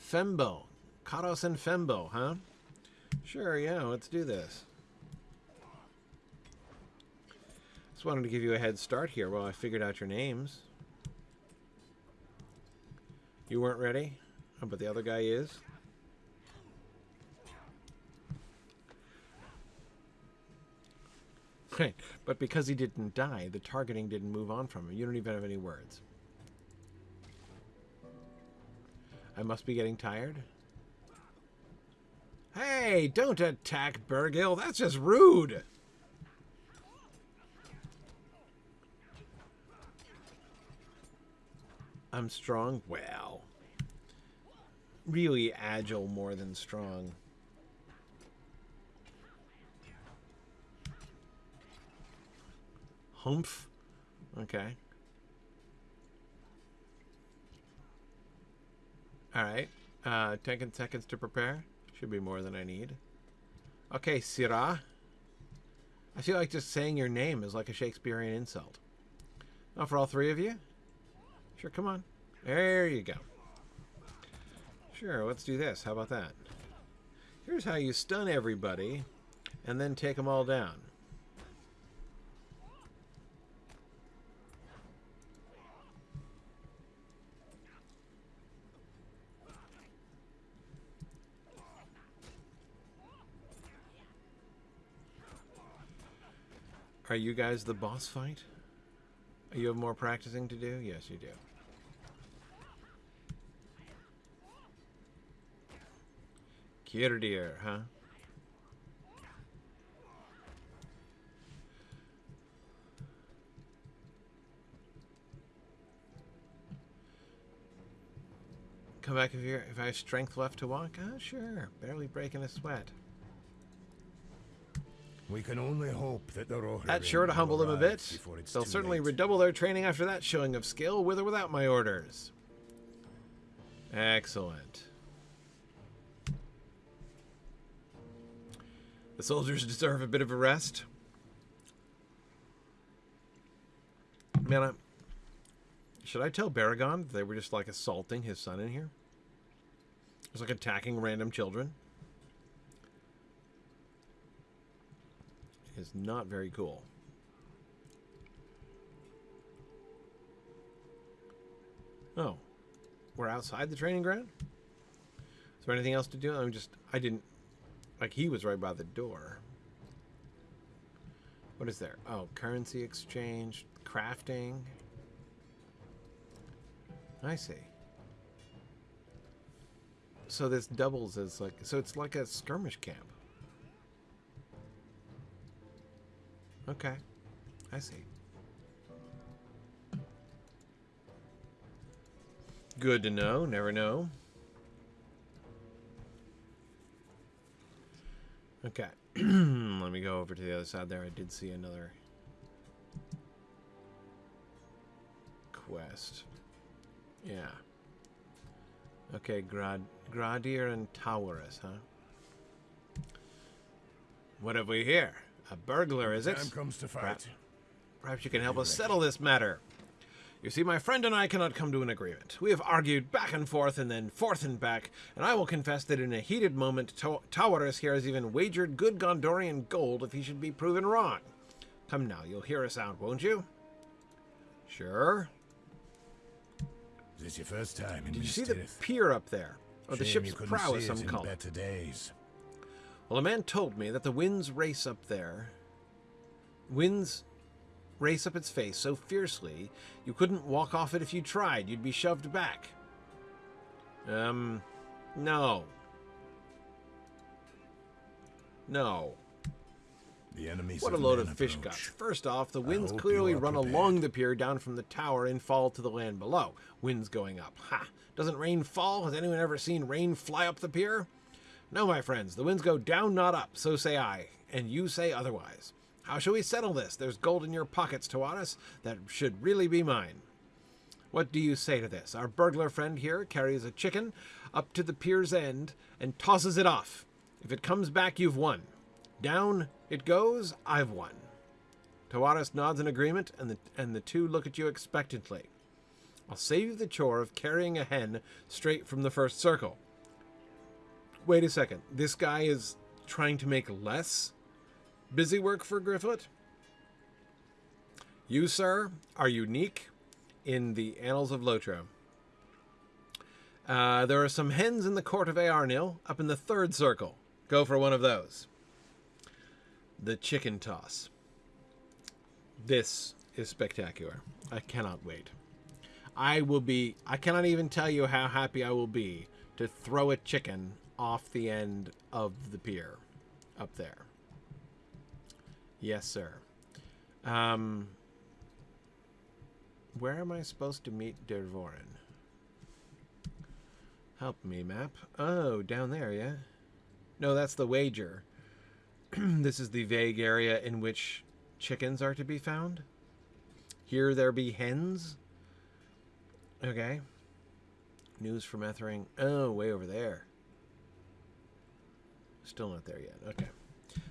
Fembo. Katos and Fembo, huh? Sure, yeah, let's do this. Just wanted to give you a head start here while I figured out your names. You weren't ready? But the other guy is? Right, but because he didn't die, the targeting didn't move on from him. You don't even have any words. I must be getting tired. Hey, don't attack Bergil. That's just rude. I'm strong? Well, really agile more than strong. Humph. Okay. All right. Uh, 10 seconds to prepare. Should be more than I need. Okay, Syrah. I feel like just saying your name is like a Shakespearean insult. Oh, for all three of you? Sure, come on. There you go. Sure, let's do this. How about that? Here's how you stun everybody and then take them all down. Are you guys the boss fight? You have more practicing to do? Yes, you do. Kirdir, huh? Come back if you if I have strength left to walk. Ah, sure. Barely breaking a sweat. We can only hope that the Rohirrim That's sure to humble them a bit. They'll certainly late. redouble their training after that showing of skill, with or without my orders. Excellent. The soldiers deserve a bit of a rest. Man, I, should I tell Beregond they were just like assaulting his son in here? It's like attacking random children. Is not very cool. Oh, we're outside the training ground. Is there anything else to do? I'm just, I didn't, like he was right by the door. What is there? Oh, currency exchange, crafting. I see. So this doubles as like so it's like a skirmish camp. Okay. I see. Good to know, never know. Okay. Let me go over to the other side there. I did see another quest. Yeah. Okay, Grad Gradir and Taurus, huh? What have we here? A burglar, is it? Time comes to fight. Perhaps you can help us settle this matter. You see, my friend and I cannot come to an agreement. We have argued back and forth and then forth and back, and I will confess that in a heated moment, Ta- Taurus here has even wagered good Gondorian gold if he should be proven wrong. Come now, you'll hear us out, won't you? Sure. Is this your first time in Did you see the pier up there? Or the Shame ship's you couldn't prow, as see some call it. better days. Well, a man told me that the winds race up there. Winds race up its face so fiercely you couldn't walk off it if you tried. You'd be shoved back. Um, no. No. The enemies What a load of fish approach. guts. First off, the winds clearly run prepared. along the pier down from the tower and fall to the land below. Winds going up. Ha! Doesn't rain fall? Has anyone ever seen rain fly up the pier? No, my friends, the winds go down, not up, so say I, and you say otherwise. How shall we settle this? There's gold in your pockets, Tawaris, that should really be mine. What do you say to this? Our burglar friend here carries a chicken up to the pier's end and tosses it off. If it comes back, you've won. Down it goes, I've won. Tawaris nods in agreement, and the, and the two look at you expectantly. I'll save you the chore of carrying a hen straight from the first circle. Wait a second. This guy is trying to make less busy work for Grifflet? You, sir, are unique in the annals of Lotro. Uh, there are some hens in the court of Aarnil up in the third circle. Go for one of those. The chicken toss. This is spectacular. I cannot wait. I will be, I cannot even tell you how happy I will be to throw a chicken off the end of the pier up there. Yes, sir. Um, where am I supposed to meet Dervorin? Help me, map. Oh, down there, yeah? No, that's the wager. this is the vague area in which chickens are to be found. Here there be hens. Okay. News from Ethring. Oh, way over there. Still not there yet. Okay.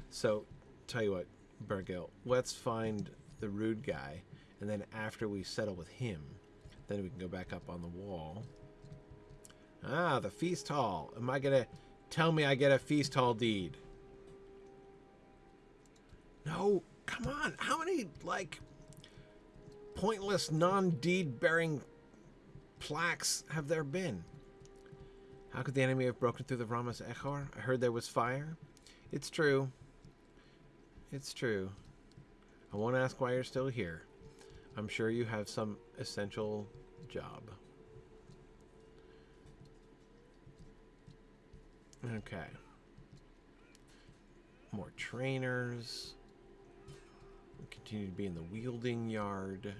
So, tell you what, Bergil, let's find the rude guy, and then after we settle with him, then we can go back up on the wall. Ah, the feast hall. Am I gonna tell me I get a feast hall deed? No, come on. How many like pointless non-deed bearing plaques have there been? How could the enemy have broken through the Rammas Echor? I heard there was fire. It's true. It's true. I won't ask why you're still here. I'm sure you have some essential job. Okay. More trainers. We continue to be in the wielding yard.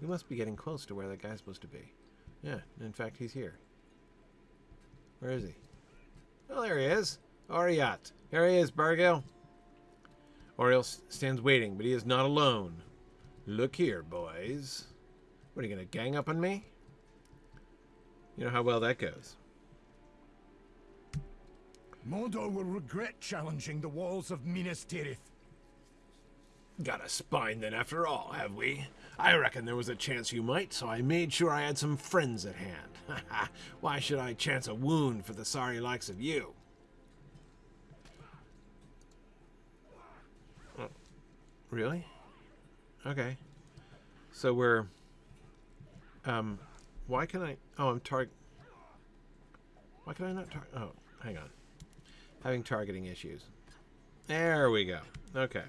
We must be getting close to where that guy's supposed to be. Yeah, in fact, he's here. Where is he? Oh, there he is. Oriat. Here he is, Bergil. Oriel stands waiting, but he is not alone. Look here, boys. What, are you going to gang up on me? You know how well that goes. Mordor will regret challenging the walls of Minas Tirith. Got a spine then after all, have we? I reckon there was a chance you might, so I made sure I had some friends at hand. Why should I chance a wound for the sorry likes of you? Really? Okay. So we're um why can I Oh, I'm target Why can I not target... Oh, hang on. Having targeting issues. There we go. Okay.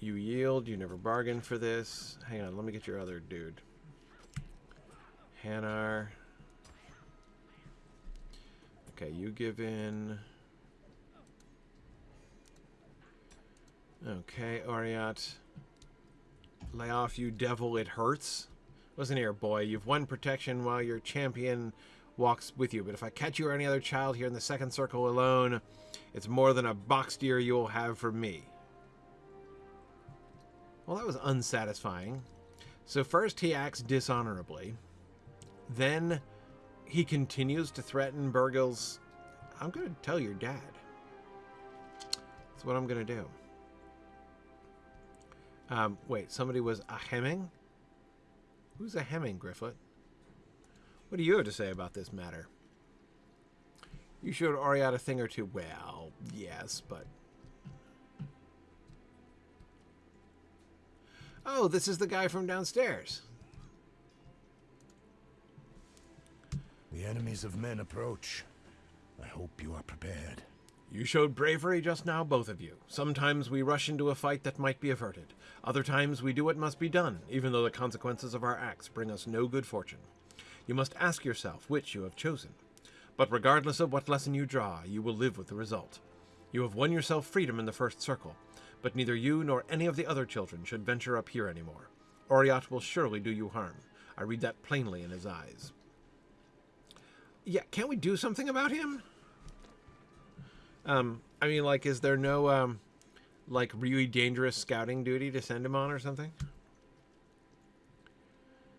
You yield. You never bargained for this. Hang on. Let me get your other dude. Hanar. Okay, you give in. Okay, Oriat. Lay off, you devil, it hurts. Listen here, boy, you've won protection while your champion walks with you, but if I catch you or any other child here in the second circle alone, it's more than a box deer you will have from me. Well, that was unsatisfying. So first he acts dishonorably. Then he continues to threaten Bergil's... I'm going to tell your dad. That's what I'm going to do. Um, wait, somebody was a Hemming? Who's a Hemming, Grifflet? What do you have to say about this matter? You showed Oriat a thing or two. Well, yes, but... Oh, this is the guy from downstairs. The enemies of men approach. I hope you are prepared. You showed bravery just now, both of you. Sometimes we rush into a fight that might be averted. Other times we do what must be done, even though the consequences of our acts bring us no good fortune. You must ask yourself which you have chosen. But regardless of what lesson you draw, you will live with the result. You have won yourself freedom in the first circle, but neither you nor any of the other children should venture up here anymore. Oriat will surely do you harm. I read that plainly in his eyes. Yeah, can't we do something about him? Um, I mean, like, is there no, um, like, really dangerous scouting duty to send him on or something?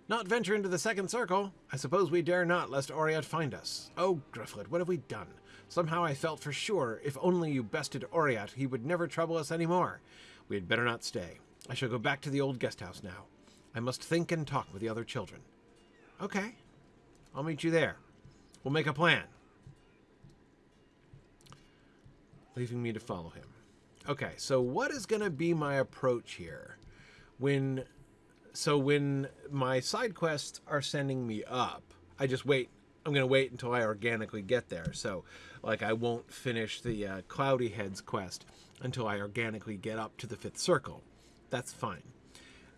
Not venture into the second circle. I suppose we dare not, lest Oriat find us. Oh, Grifflet, what have we done? Somehow I felt for sure, if only you bested Oriat, he would never trouble us any more. We had better not stay. I shall go back to the old guest house now. I must think and talk with the other children. Okay. I'll meet you there. We'll make a plan. leaving me to follow him. Okay, so what is going to be my approach here? When so when my side quests are sending me up, I just wait. I'm going to wait until I organically get there. So, like, I won't finish the uh, Cloudy Heads quest until I organically get up to the fifth circle. That's fine.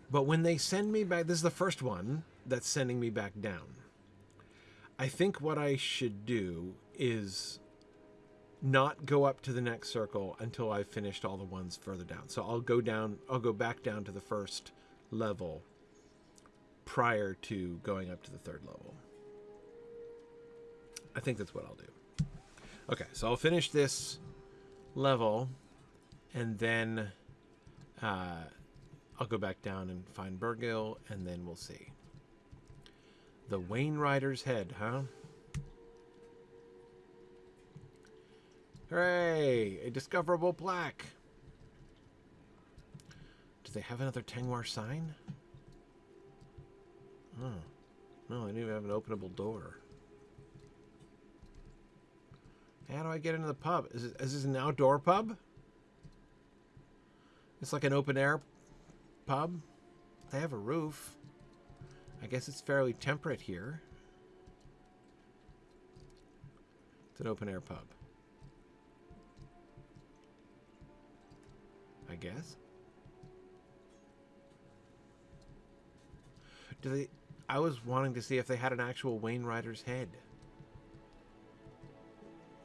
But when they send me back, this is the first one that's sending me back down. I think what I should do is not go up to the next circle until I've finished all the ones further down. So I'll go down, I'll go back down to the first level prior to going up to the third level. I think that's what I'll do. Okay, so I'll finish this level and then uh, I'll go back down and find Bergil and then we'll see. The Wainwriter's Head, huh? Hooray! A discoverable plaque! Do they have another Tengwar sign? Oh. No, they don't even have an openable door. How do I get into the pub? Is, it, is this an outdoor pub? It's like an open air pub. They have a roof. I guess it's fairly temperate here. It's an open air pub. I guess. Do they... I was wanting to see if they had an actual Wainwriter's head.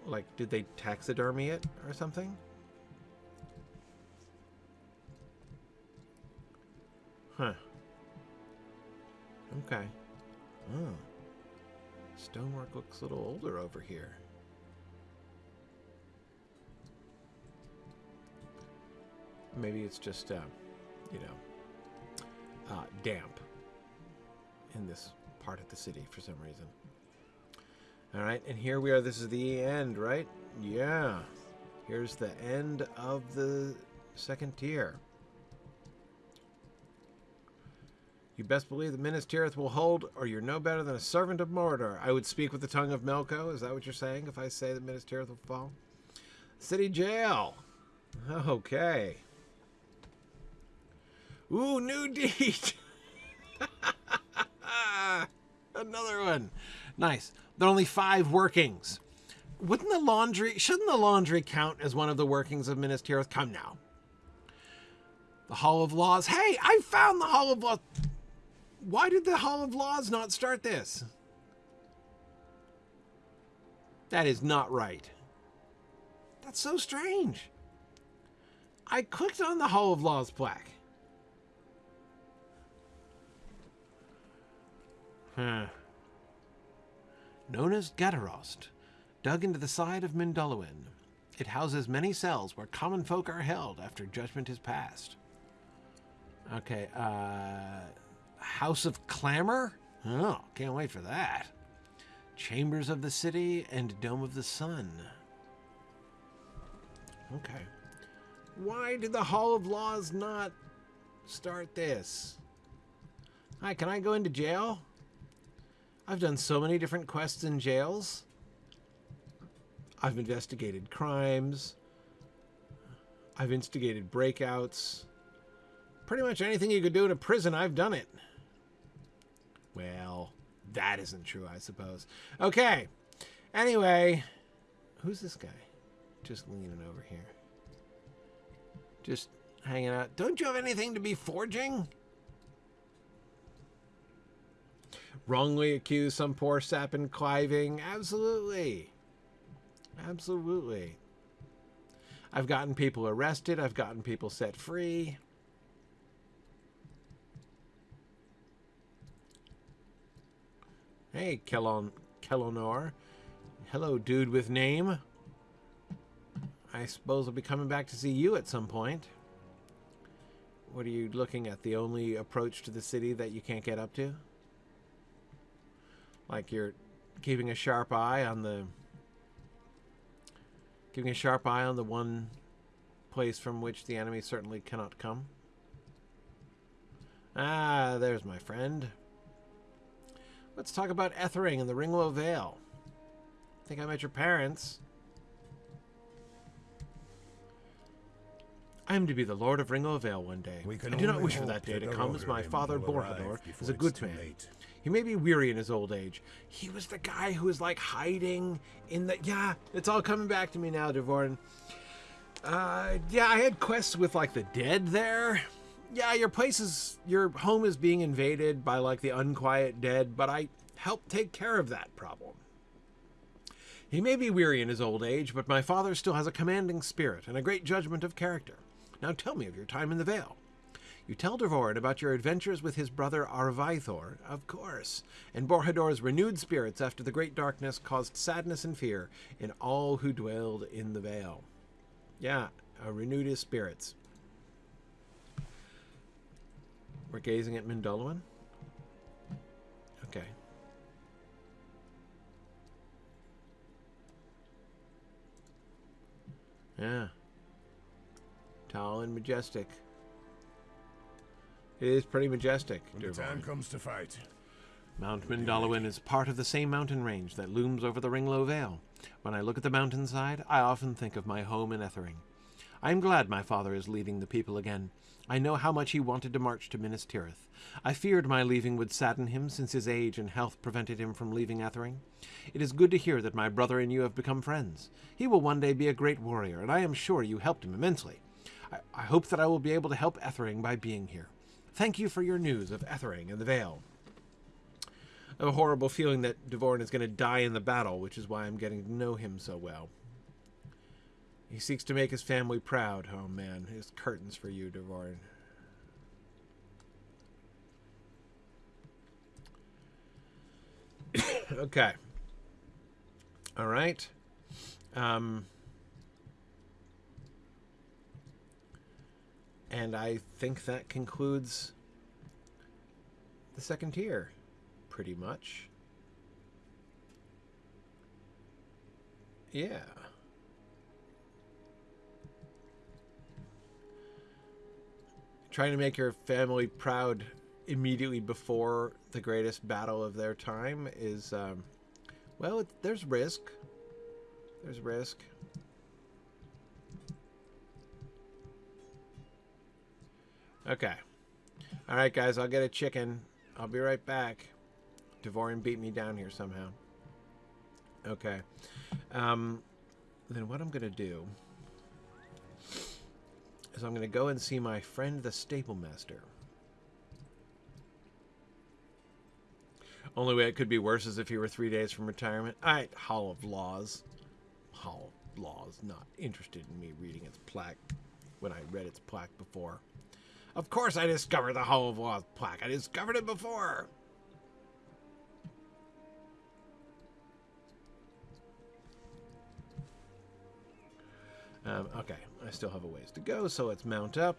Like, did they taxidermy it or something? Huh. Okay. Oh. Stonework looks a little older over here. Maybe it's just, uh, you know, uh, damp in this part of the city for some reason. All right, and here we are. This is the end, right? Yeah. Here's the end of the second tier. You best believe that Minas Tirith will hold, or you're no better than a servant of Mordor. I would speak with the tongue of Melko. Is that what you're saying if I say that Minas Tirith will fall? City jail. Okay. Ooh, new deed. Another one. Nice. There are only five workings. Wouldn't the laundry, shouldn't the laundry count as one of the workings of Minas Tirith? Come now. The Hall of Laws. Hey, I found the Hall of Laws. Why did the Hall of Laws not start this? That is not right. That's so strange. I clicked on the Hall of Laws plaque. Huh. Known as Gadarost, dug into the side of Mindolluin, it houses many cells where common folk are held after judgment is passed. Okay, uh, House of Clamor? Oh, can't wait for that. Chambers of the City and Dome of the Sun. Okay. Why did the Hall of Laws not start this? Hi, can I go into jail? I've done so many different quests in jails. I've investigated crimes. I've instigated breakouts. Pretty much anything you could do in a prison, I've done it. Well, that isn't true, I suppose. Okay. Anyway, who's this guy? Just leaning over here. Just hanging out. Don't you have anything to be forging? Wrongly accuse some poor sap in cliving? Absolutely. Absolutely. I've gotten people arrested. I've gotten people set free. Hey, Kellon, Kellonor. Hello, dude with name. I suppose I'll be coming back to see you at some point. What are you looking at? The only approach to the city that you can't get up to? Like you're keeping a sharp eye on the... Keeping a sharp eye on the one place from which the enemy certainly cannot come? Ah, there's my friend. Let's talk about Ethring and the Ringló Vale. I think I met your parents. I am to be the Lord of Ringló Vale one day. I do not wish for that day to come, as my father Borhador is a good man. late. He may be weary in his old age. He was the guy who was like hiding in the. Yeah, it's all coming back to me now, Dervorin. Uh, yeah, I had quests with like the dead there. Yeah, your place is. Your home is being invaded by like the unquiet dead, but I helped take care of that problem. He may be weary in his old age, but my father still has a commanding spirit and a great judgment of character. Now tell me of your time in the Vale. You tell Dervorin about your adventures with his brother Arvaithor, of course, and Borhador's renewed spirits after the great darkness caused sadness and fear in all who dwelled in the Vale. Yeah, uh, renewed his spirits. We're gazing at Mindolluin? Okay. Yeah. Tall and majestic. It is pretty majestic, When the time comes to fight, Mount Mindolluin is part of the same mountain range that looms over the Ringló Vale. When I look at the mountainside, I often think of my home in Ethring. I am glad my father is leading the people again. I know how much he wanted to march to Minas Tirith. I feared my leaving would sadden him, since his age and health prevented him from leaving Ethring. It is good to hear that my brother and you have become friends. He will one day be a great warrior, and I am sure you helped him immensely. I, I hope that I will be able to help Ethring by being here. Thank you for your news of Ethring and the Vale. I have a horrible feeling that Dervorin is going to die in the battle, which is why I'm getting to know him so well. He seeks to make his family proud. Oh man, his curtains for you, Dervorin. okay. All right. Um, and I think that concludes the second tier, pretty much. Yeah. Trying to make your family proud immediately before the greatest battle of their time is, um, well, it, there's risk. There's risk. Okay. All right, guys, I'll get a chicken. I'll be right back. Dervorin beat me down here somehow. Okay. Um, then what I'm going to do is I'm going to go and see my friend the stable master. Only way it could be worse is if he were three days from retirement. Right, Hall of Laws. Hall of Laws, not interested in me reading its plaque when I read its plaque before. Of course I discovered the Hall of Laws plaque. I discovered it before. Um, okay, I still have a ways to go, so let's mount up.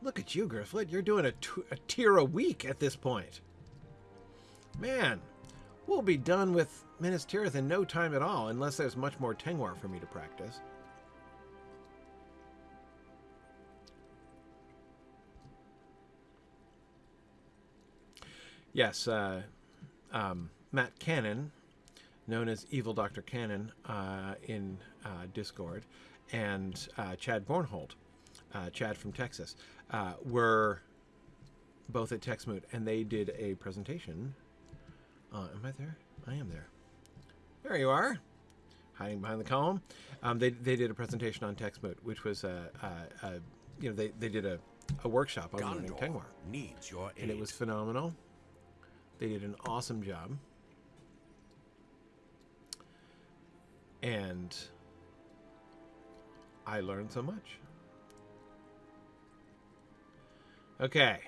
Look at you, Grifflet. You're doing a, a tier a week at this point. Man, we'll be done with Minas Tirith in no time at all, unless there's much more Tengwar for me to practice. Yes, uh, um, Matt Cannon, known as Evil Dr. Cannon uh, in uh, Discord, and uh, Chad Bornhold, uh, Chad from Texas, uh, were both at TexMoot, and they did a presentation. am I there? I am there. There you are, hiding behind the column. Um, they, they did a presentation on TexMoot, which was a, a, a you know they, they did a, a workshop on Gondor learning Tengwar. Needs your aid. And it was phenomenal. They did an awesome job. And I learned so much. Okay.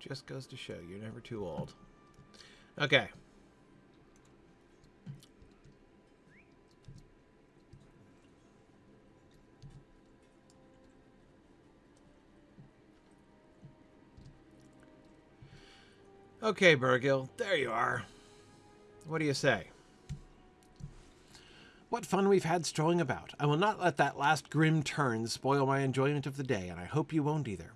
Just goes to show you're never too old. Okay. Okay, Bergil, there you are. What do you say? What fun we've had strolling about. I will not let that last grim turn spoil my enjoyment of the day, and I hope you won't either.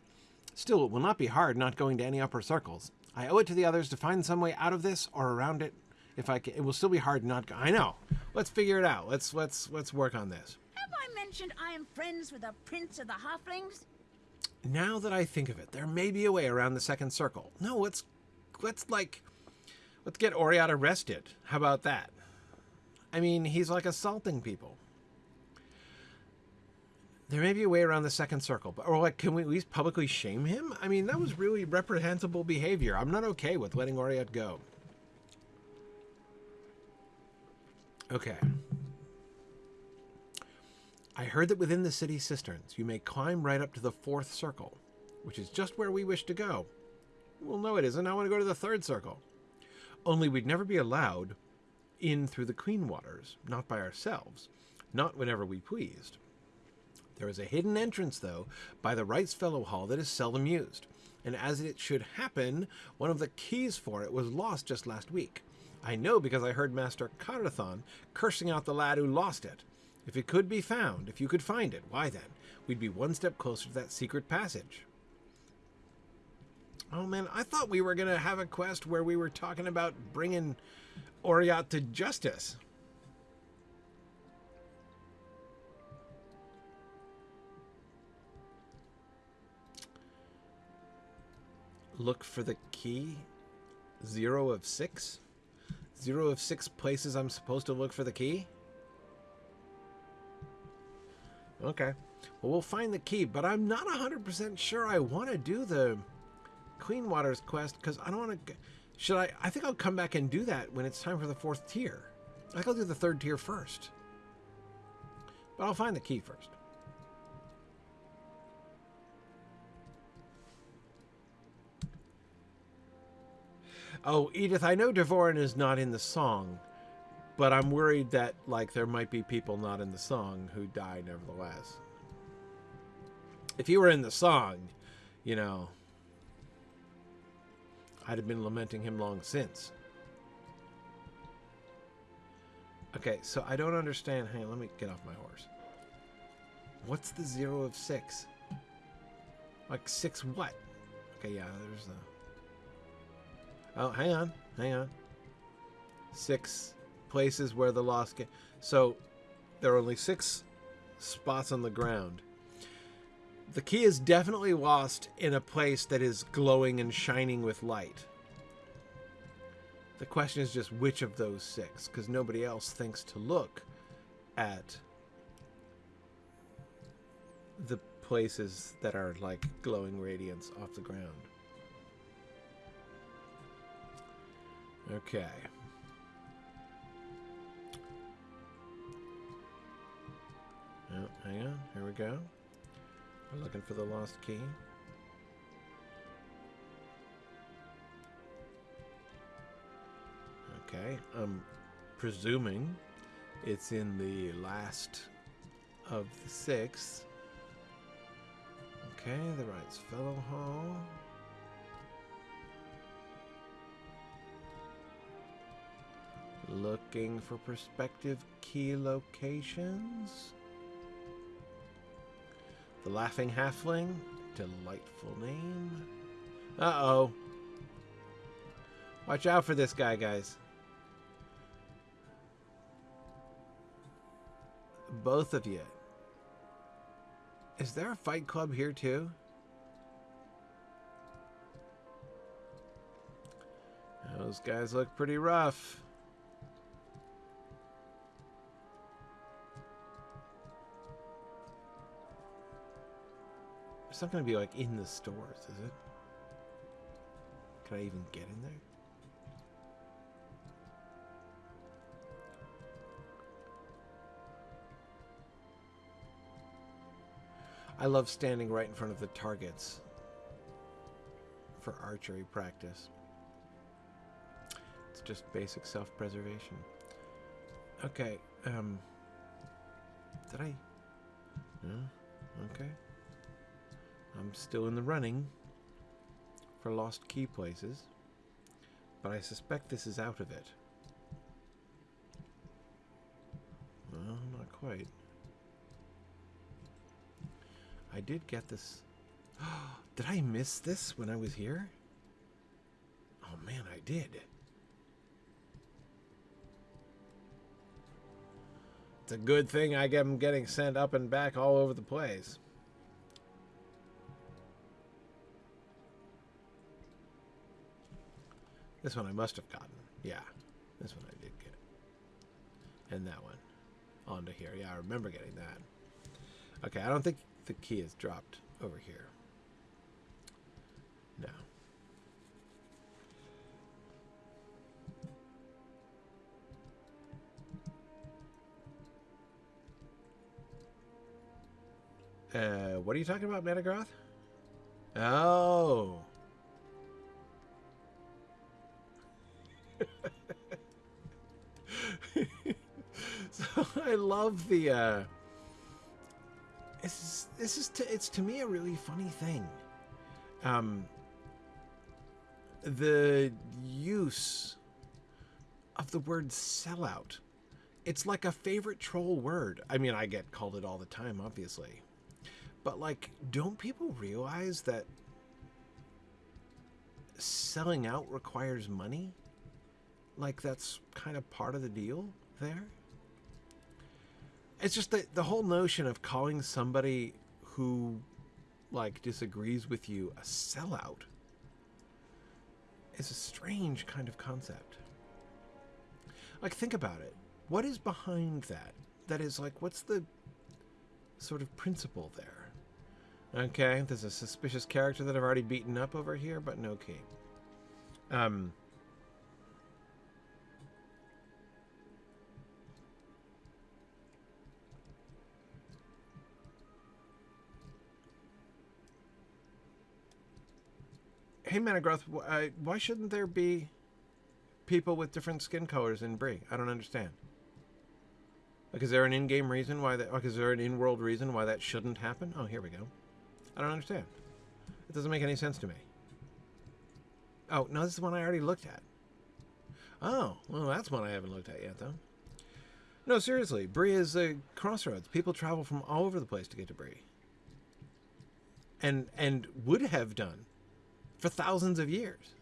Still, it will not be hard not going to any upper circles. I owe it to the others to find some way out of this or around it. If I can, it will still be hard not. Go I know. Let's figure it out. Let's let's let's work on this. Have I mentioned I am friends with the Prince of the Halflings? Now that I think of it, there may be a way around the second circle. No, let's let's like let's get Oriat arrested. How about that? I mean, he's like assaulting people. There may be a way around the second circle, but or like, can we at least publicly shame him? I mean, that was really reprehensible behavior. I'm not okay with letting Oriat go. Okay. I heard that within the city cisterns, you may climb right up to the fourth circle, which is just where we wish to go. Well, no, it isn't. I want to go to the third circle. Only we'd never be allowed in through the Clean Waters, not by ourselves, not whenever we pleased. There is a hidden entrance, though, by the Wrights Fellow Hall that is seldom used, and as it should happen, one of the keys for it was lost just last week. I know because I heard Master Carathon cursing out the lad who lost it. If it could be found, if you could find it, why then, we'd be one step closer to that secret passage. Oh man, I thought we were going to have a quest where we were talking about bringing Oriat to justice. Look for the key. Zero of six? Zero of six places I'm supposed to look for the key? Okay. Well, we'll find the key, but I'm not 100% sure I want to do the Clean Waters quest because I don't want to. Should I? I think I'll come back and do that when it's time for the fourth tier. I think I'll do the third tier first. But I'll find the key first. Oh, Edith, I know Dervorin is not in the song, but I'm worried that like there might be people not in the song who die nevertheless. If you were in the song, you know, I'd have been lamenting him long since. Okay, so I don't understand. Hang on, let me get off my horse. What's the zero of six? Like six what? Okay, yeah, there's the... Oh, hang on, hang on. Six places where the lost. So, there are only six spots on the ground. The key is definitely lost in a place that is glowing and shining with light. The question is just which of those six, because nobody else thinks to look at the places that are like glowing radiance off the ground. Okay. Oh, hang on. Here we go. We're looking for the lost key. Okay, I'm presuming it's in the last of the six. Okay, the Wright's Fellow Hall. Looking for prospective key locations. The Laughing Halfling. Delightful name. Uh oh. Watch out for this guy, guys. Both of you. Is there a fight club here too? Those guys look pretty rough. It's not going to be like in the stores, is it? Can I even get in there? I love standing right in front of the targets for archery practice. It's just basic self-preservation. Okay, um... Did I... No? Okay. I'm still in the running for lost key places, but I suspect this is out of it. No, not quite. I did get this. did I miss this when I was here? Oh man, I did. It's a good thing I am getting sent up and back all over the place. This one I must have gotten. Yeah, this one I did get. And that one. Onto here. Yeah, I remember getting that. Okay, I don't think the key is dropped over here. No. Uh, what are you talking about, Metagroth? Oh. so I love the uh this is this is to, it's to me a really funny thing. Um the use of the word sellout. It's like a favorite troll word. I mean, I get called it all the time, obviously. But like, don't people realize that selling out requires money? Like that's kind of part of the deal there? It's just that the whole notion of calling somebody who like disagrees with you a sellout is a strange kind of concept. Like think about it. What is behind that? That is like what's the sort of principle there? Okay, there's a suspicious character that I've already beaten up over here, but no key. Um hey, Metagroth, uh, why shouldn't there be people with different skin colors in Bree? I don't understand. Like, is there an in-game reason why that? Like, is there an in-world reason why that shouldn't happen? Oh, here we go. I don't understand. It doesn't make any sense to me. Oh, no, this is one I already looked at. Oh, well, that's one I haven't looked at yet, though. No, seriously, Bree is a crossroads. People travel from all over the place to get to Bree. And and would have done for thousands of years.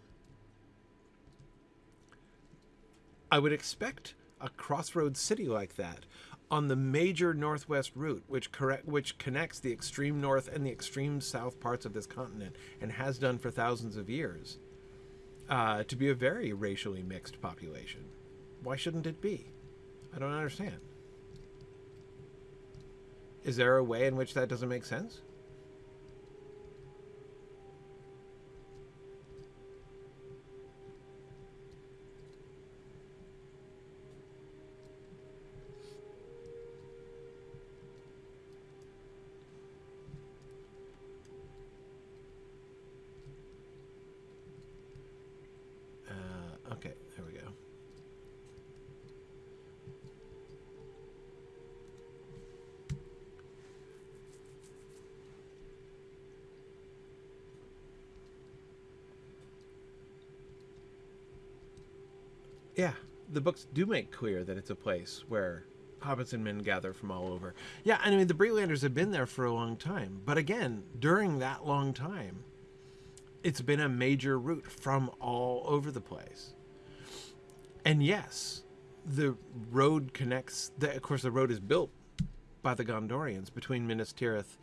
I would expect a crossroads city like that on the major northwest route, which correct which connects the extreme north and the extreme south parts of this continent, and has done for thousands of years. uh, to be a very racially mixed population. Why shouldn't it be? I don't understand. Is there a way in which that doesn't make sense? Books do make clear that it's a place where hobbits and men gather from all over. Yeah, I mean the Breelanders have been there for a long time, but again, during that long time, it's been a major route from all over the place. And yes, the road connects. The, of course, the road is built by the Gondorians between Minas Tirith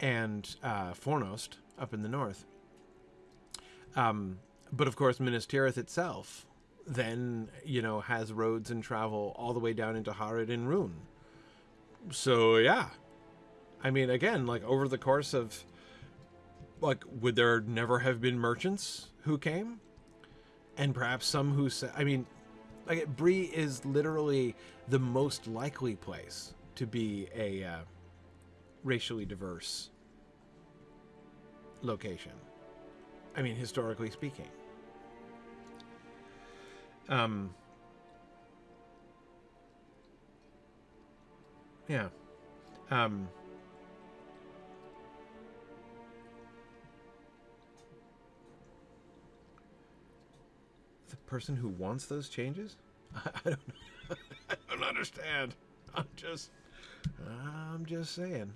and uh, Fornost up in the north. Um, but of course, Minas Tirith itself then, you know, has roads and travel all the way down into Harad and Rhûn. So yeah, I mean, again, like over the course of like would there never have been merchants who came? And perhaps some who said i mean like Bree is literally the most likely place to be a uh, racially diverse location. I mean historically speaking um yeah um the person who wants those changes? I, don't I don't understand. I'm just I'm just saying.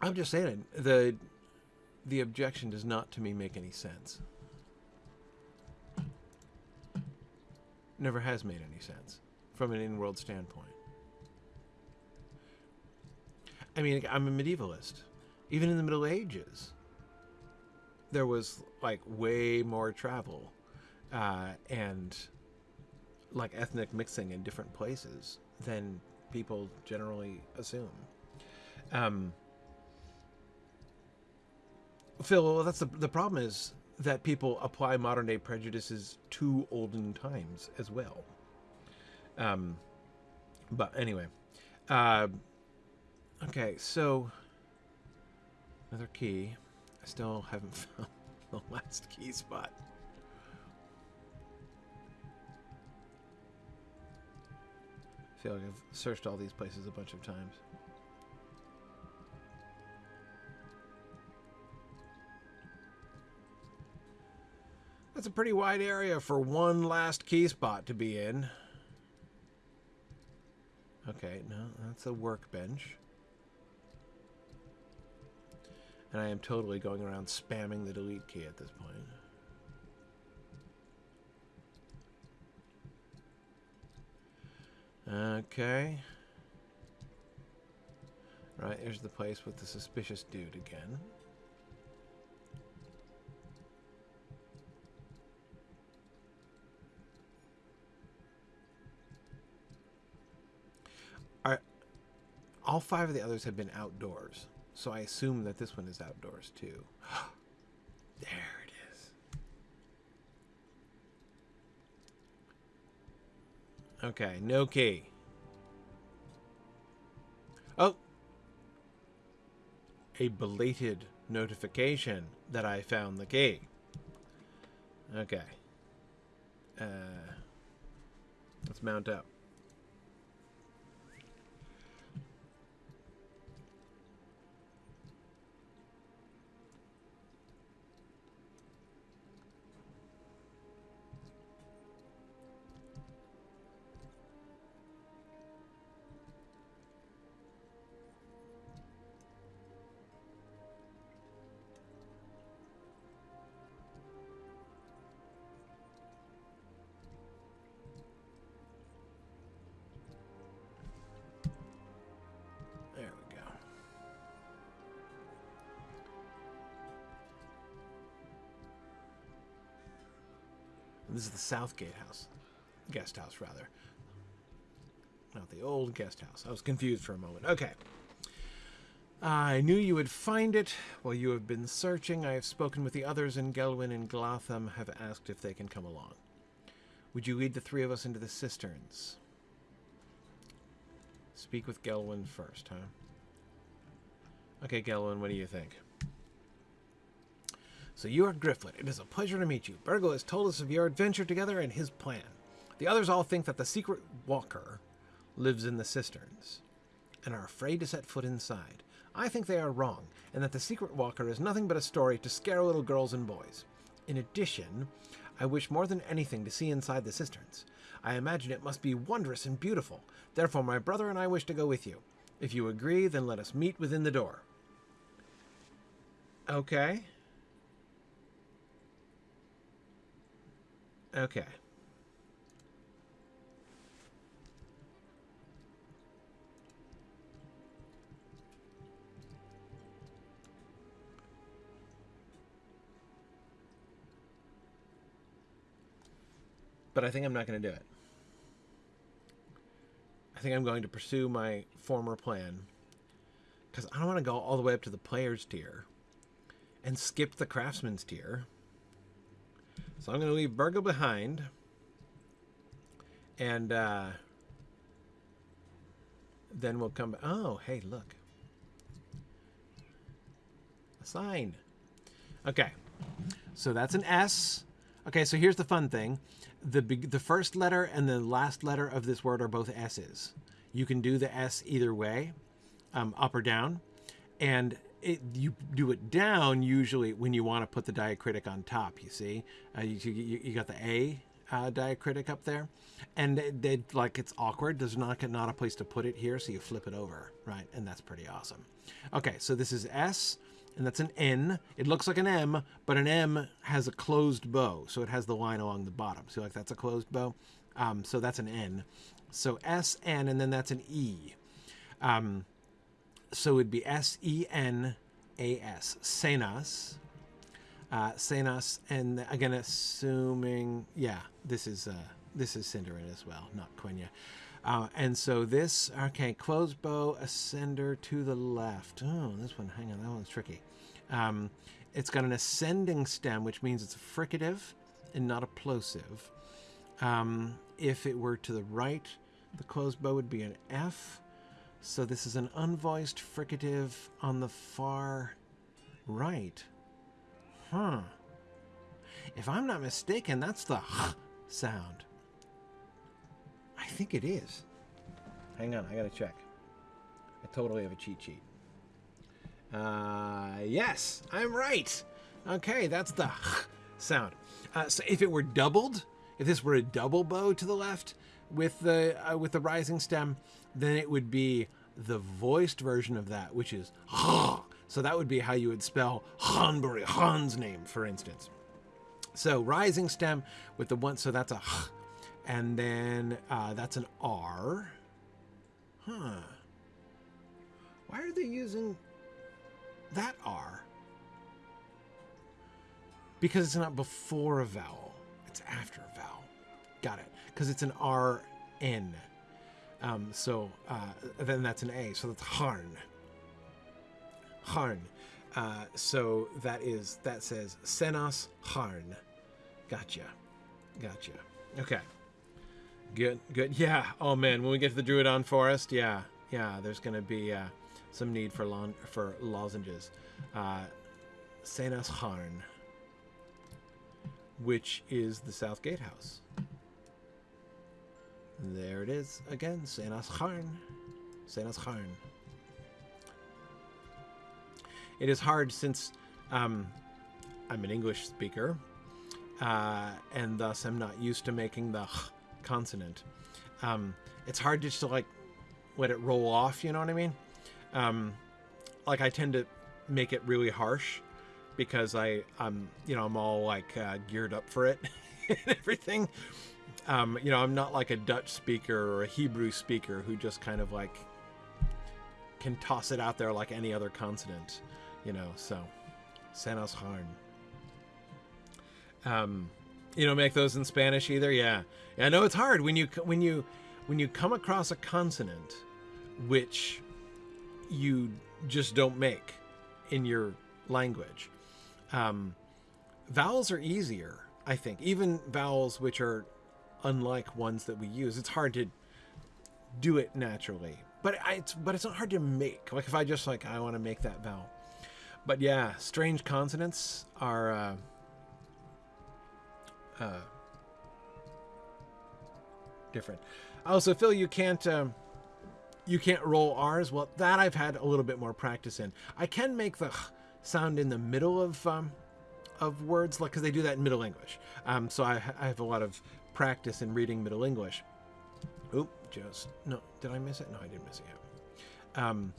I'm just saying the the objection does not to me make any sense. Never has made any sense from an in-world standpoint. I mean, I'm a medievalist. Even in the Middle Ages, there was like way more travel uh, and like ethnic mixing in different places than people generally assume. Um, Phil, well, that's the the problem is that people apply modern day prejudices to olden times as well. Um, but anyway, uh, okay, so another key. I still haven't found the last key spot. I feel like I've searched all these places a bunch of times. That's a pretty wide area for one last key spot to be in. Okay, no, that's a workbench. And I am totally going around spamming the delete key at this point. Okay. Right, here's the place with the suspicious dude again. All five of the others have been outdoors. So I assume that this one is outdoors too. there it is. Okay, no key. Oh. A belated notification that I found the key. Okay. Uh, let's mount up. The South. Guest house, rather. Not the old guest house. I was confused for a moment. Okay. I knew you would find it. While you have been searching, I have spoken with the others in Gelwyn and Glatham, have asked if they can come along. Would you lead the three of us into the cisterns? Speak with Gelwyn first, huh? Okay, Gelwyn, what do you think? So you are Grifflet. It is a pleasure to meet you. Bergil has told us of your adventure together and his plan. The others all think that the secret walker lives in the cisterns and are afraid to set foot inside. I think they are wrong, and that the secret walker is nothing but a story to scare little girls and boys. In addition, I wish more than anything to see inside the cisterns. I imagine it must be wondrous and beautiful. Therefore, my brother and I wish to go with you. If you agree, then let us meet within the door. Okay. Okay. But I think I'm not going to do it. I think I'm going to pursue my former plan. Because I don't want to go all the way up to the player's tier and skip the craftsman's tier. So I'm going to leave Bergil behind. And uh, then we'll come. Oh, hey, look. A sign. Okay. So that's an S. Okay, so here's the fun thing. The the first letter and the last letter of this word are both S's. You can do the S either way, um, up or down. And it, you do it down usually when you want to put the diacritic on top. You see, uh, you, you, you got the A uh, diacritic up there, and they, like it's awkward. There's not not a place to put it here, so you flip it over, right? And that's pretty awesome. Okay, so this is S, and that's an N. It looks like an M, but an M has a closed bow, so it has the line along the bottom. So like that's a closed bow. Um, so that's an N. So S N, and then that's an E. Um, so it'd be S E N A S. Senas. Uh, Senas, and again, assuming, yeah, this is uh, this is Sindarin as well, not Quenya. Uh, and so this, okay, closed bow, ascender to the left. Oh, this one, hang on, that one's tricky. Um, it's got an ascending stem, which means it's a fricative and not a plosive. Um, if it were to the right, the closed bow would be an F. So this is an unvoiced fricative on the far right. Huh. If I'm not mistaken, that's the sound. I think it is. Hang on, I gotta check. I totally have a cheat sheet. Uh, yes, I'm right. Okay, that's the sound. Uh, so if it were doubled, if this were a double bow to the left with the uh, with the rising stem, then it would be the voiced version of that, which is. So that would be how you would spell Hanbury, Han's name, for instance. So rising stem with the one, so that's a and then uh, that's an R. Huh. Why are they using that R? Because it's not before a vowel, it's after a vowel. Got it. Because it's an R N. Um, so uh, then that's an A. So that's Harn. Harn. Uh, so that is that says Senos Harn. Gotcha. Gotcha. Okay. Good. Good. Yeah. Oh man, when we get to the Drúadan Forest, yeah, yeah, there's gonna be uh, some need for lon- for lozenges. Uh, Senos Harn, which is the South Gatehouse. There it is again, Senas Harn. Senas Harn. It is hard since um, I'm an English speaker, uh, and thus I'm not used to making the consonant. Um, it's hard just to like let it roll off. You know what I mean? Um, like I tend to make it really harsh because I I'm you know I'm all like uh, geared up for it and everything. Um, you know, I'm not like a Dutch speaker or a Hebrew speaker who just kind of like can toss it out there like any other consonant, you know. So, Sanos Harn. Um, You don't make those in Spanish either. Yeah, yeah. I know it's hard when you when you when you come across a consonant which you just don't make in your language. Um, vowels are easier, I think. Even vowels which are unlike ones that we use, it's hard to do it naturally. But it's but it's not hard to make. Like if I just like I want to make that vowel. But yeah, strange consonants are. Uh, uh, different. Also, Phil, you can't um, you can't roll R's. Well, that I've had a little bit more practice in. I can make the sound in the middle of um, of words, like because they do that in Middle English. Um, so I, I have a lot of practice in reading Middle English. Oop, just no. Did I miss it? No, I didn't miss it yet. Um,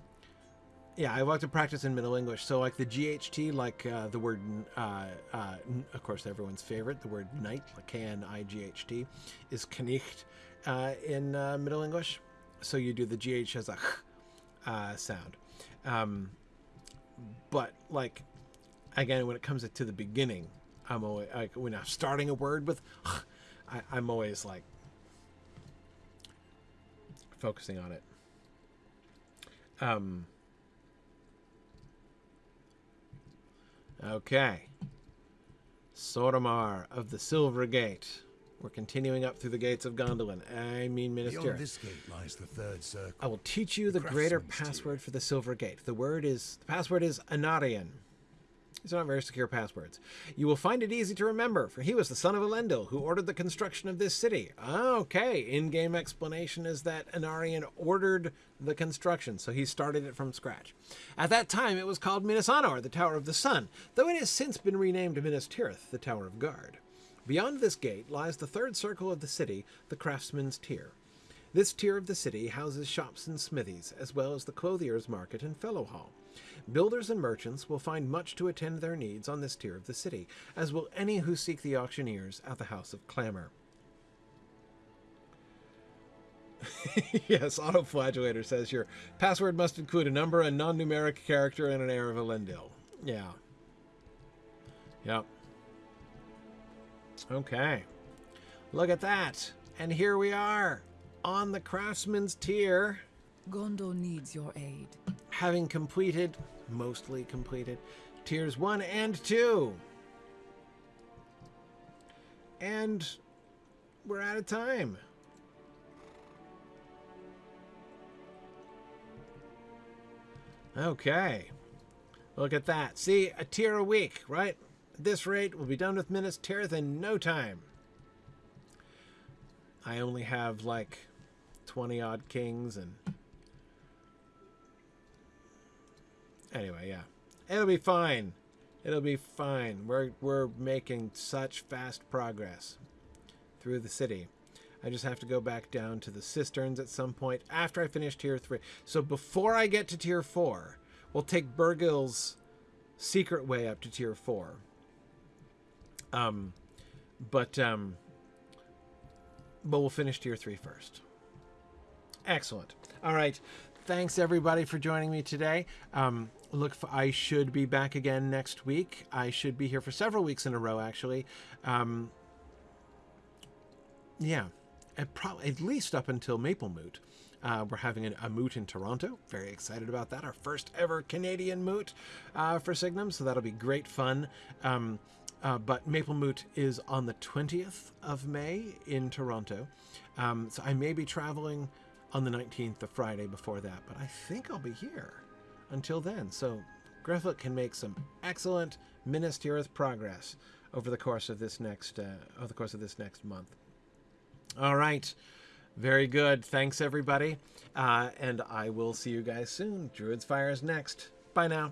yeah, I like to practice in Middle English. So like the GHT, like uh, the word, uh, uh, of course, everyone's favorite, the word knight, like K-N-I-G-H-T, is knicht uh, in uh, Middle English. So you do the GH as a uh, sound. Um, but like, again, when it comes to the beginning, I'm always like when I'm starting a word with, I, I'm always like focusing on it. Um, Okay. Soromar of the Silver Gate. We're continuing up through the gates of Gondolin. I mean, Minister. Beyond this gate lies the third circle. I will teach you the, The greater password for the Silver Gate. The word is the password is Anárion. These are not very secure passwords. You will find it easy to remember, for he was the son of Elendil, who ordered the construction of this city. Ah, okay, in-game explanation is that Anárion ordered the construction, so he started it from scratch. At that time, it was called Minas Anor, the Tower of the Sun, though it has since been renamed Minas Tirith, the Tower of Guard. Beyond this gate lies the third circle of the city, the Craftsman's Tier. This tier of the city houses shops and smithies, as well as the clothier's market and fellow hall. Builders and merchants will find much to attend their needs on this tier of the city, as will any who seek the auctioneers at the House of Clamor. yes, Autoflagellator says your password must include a number, a non-numeric character, and an heir of Elendil. Yeah. Yep. Okay. Look at that. And here we are on the craftsman's tier, Gondor needs your aid. having completed, mostly completed, tiers 1 and 2. And we're out of time. Okay. Look at that. See, a tier a week, right? At this rate, we'll be done with Minas Tirith in no time. I only have like 20 odd kings and. Anyway, yeah. It'll be fine. It'll be fine. We're, we're making such fast progress through the city. I just have to go back down to the cisterns at some point after I finish tier 3. So before I get to tier 4, we'll take Bergil's secret way up to tier 4. Um, but, um, but we'll finish tier 3 first. Excellent. All right. Thanks everybody for joining me today. Um, look, for, I should be back again next week. I should be here for several weeks in a row, actually. Um, yeah, at, pro- at least up until Maple Moot. Uh, we're having a, a moot in Toronto. Very excited about that. Our first ever Canadian moot uh, for Signum, so that'll be great fun. Um, uh, but Maple Moot is on the 20th of May in Toronto. Um, so I may be traveling on the 19th, the Friday before that, but I think I'll be here until then. So Griffith can make some excellent Minas Tirith progress over the course of this next uh, over the course of this next month. All right. Very good. Thanks, everybody. Uh, and I will see you guys soon. Druid's Fire is next. Bye now.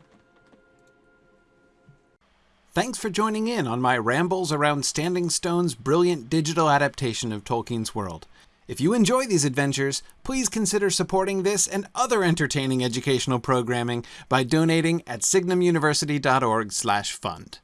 Thanks for joining in on my rambles around Standing Stone's brilliant digital adaptation of Tolkien's world. If you enjoy these adventures, please consider supporting this and other entertaining educational programming by donating at signumuniversity.org/fund.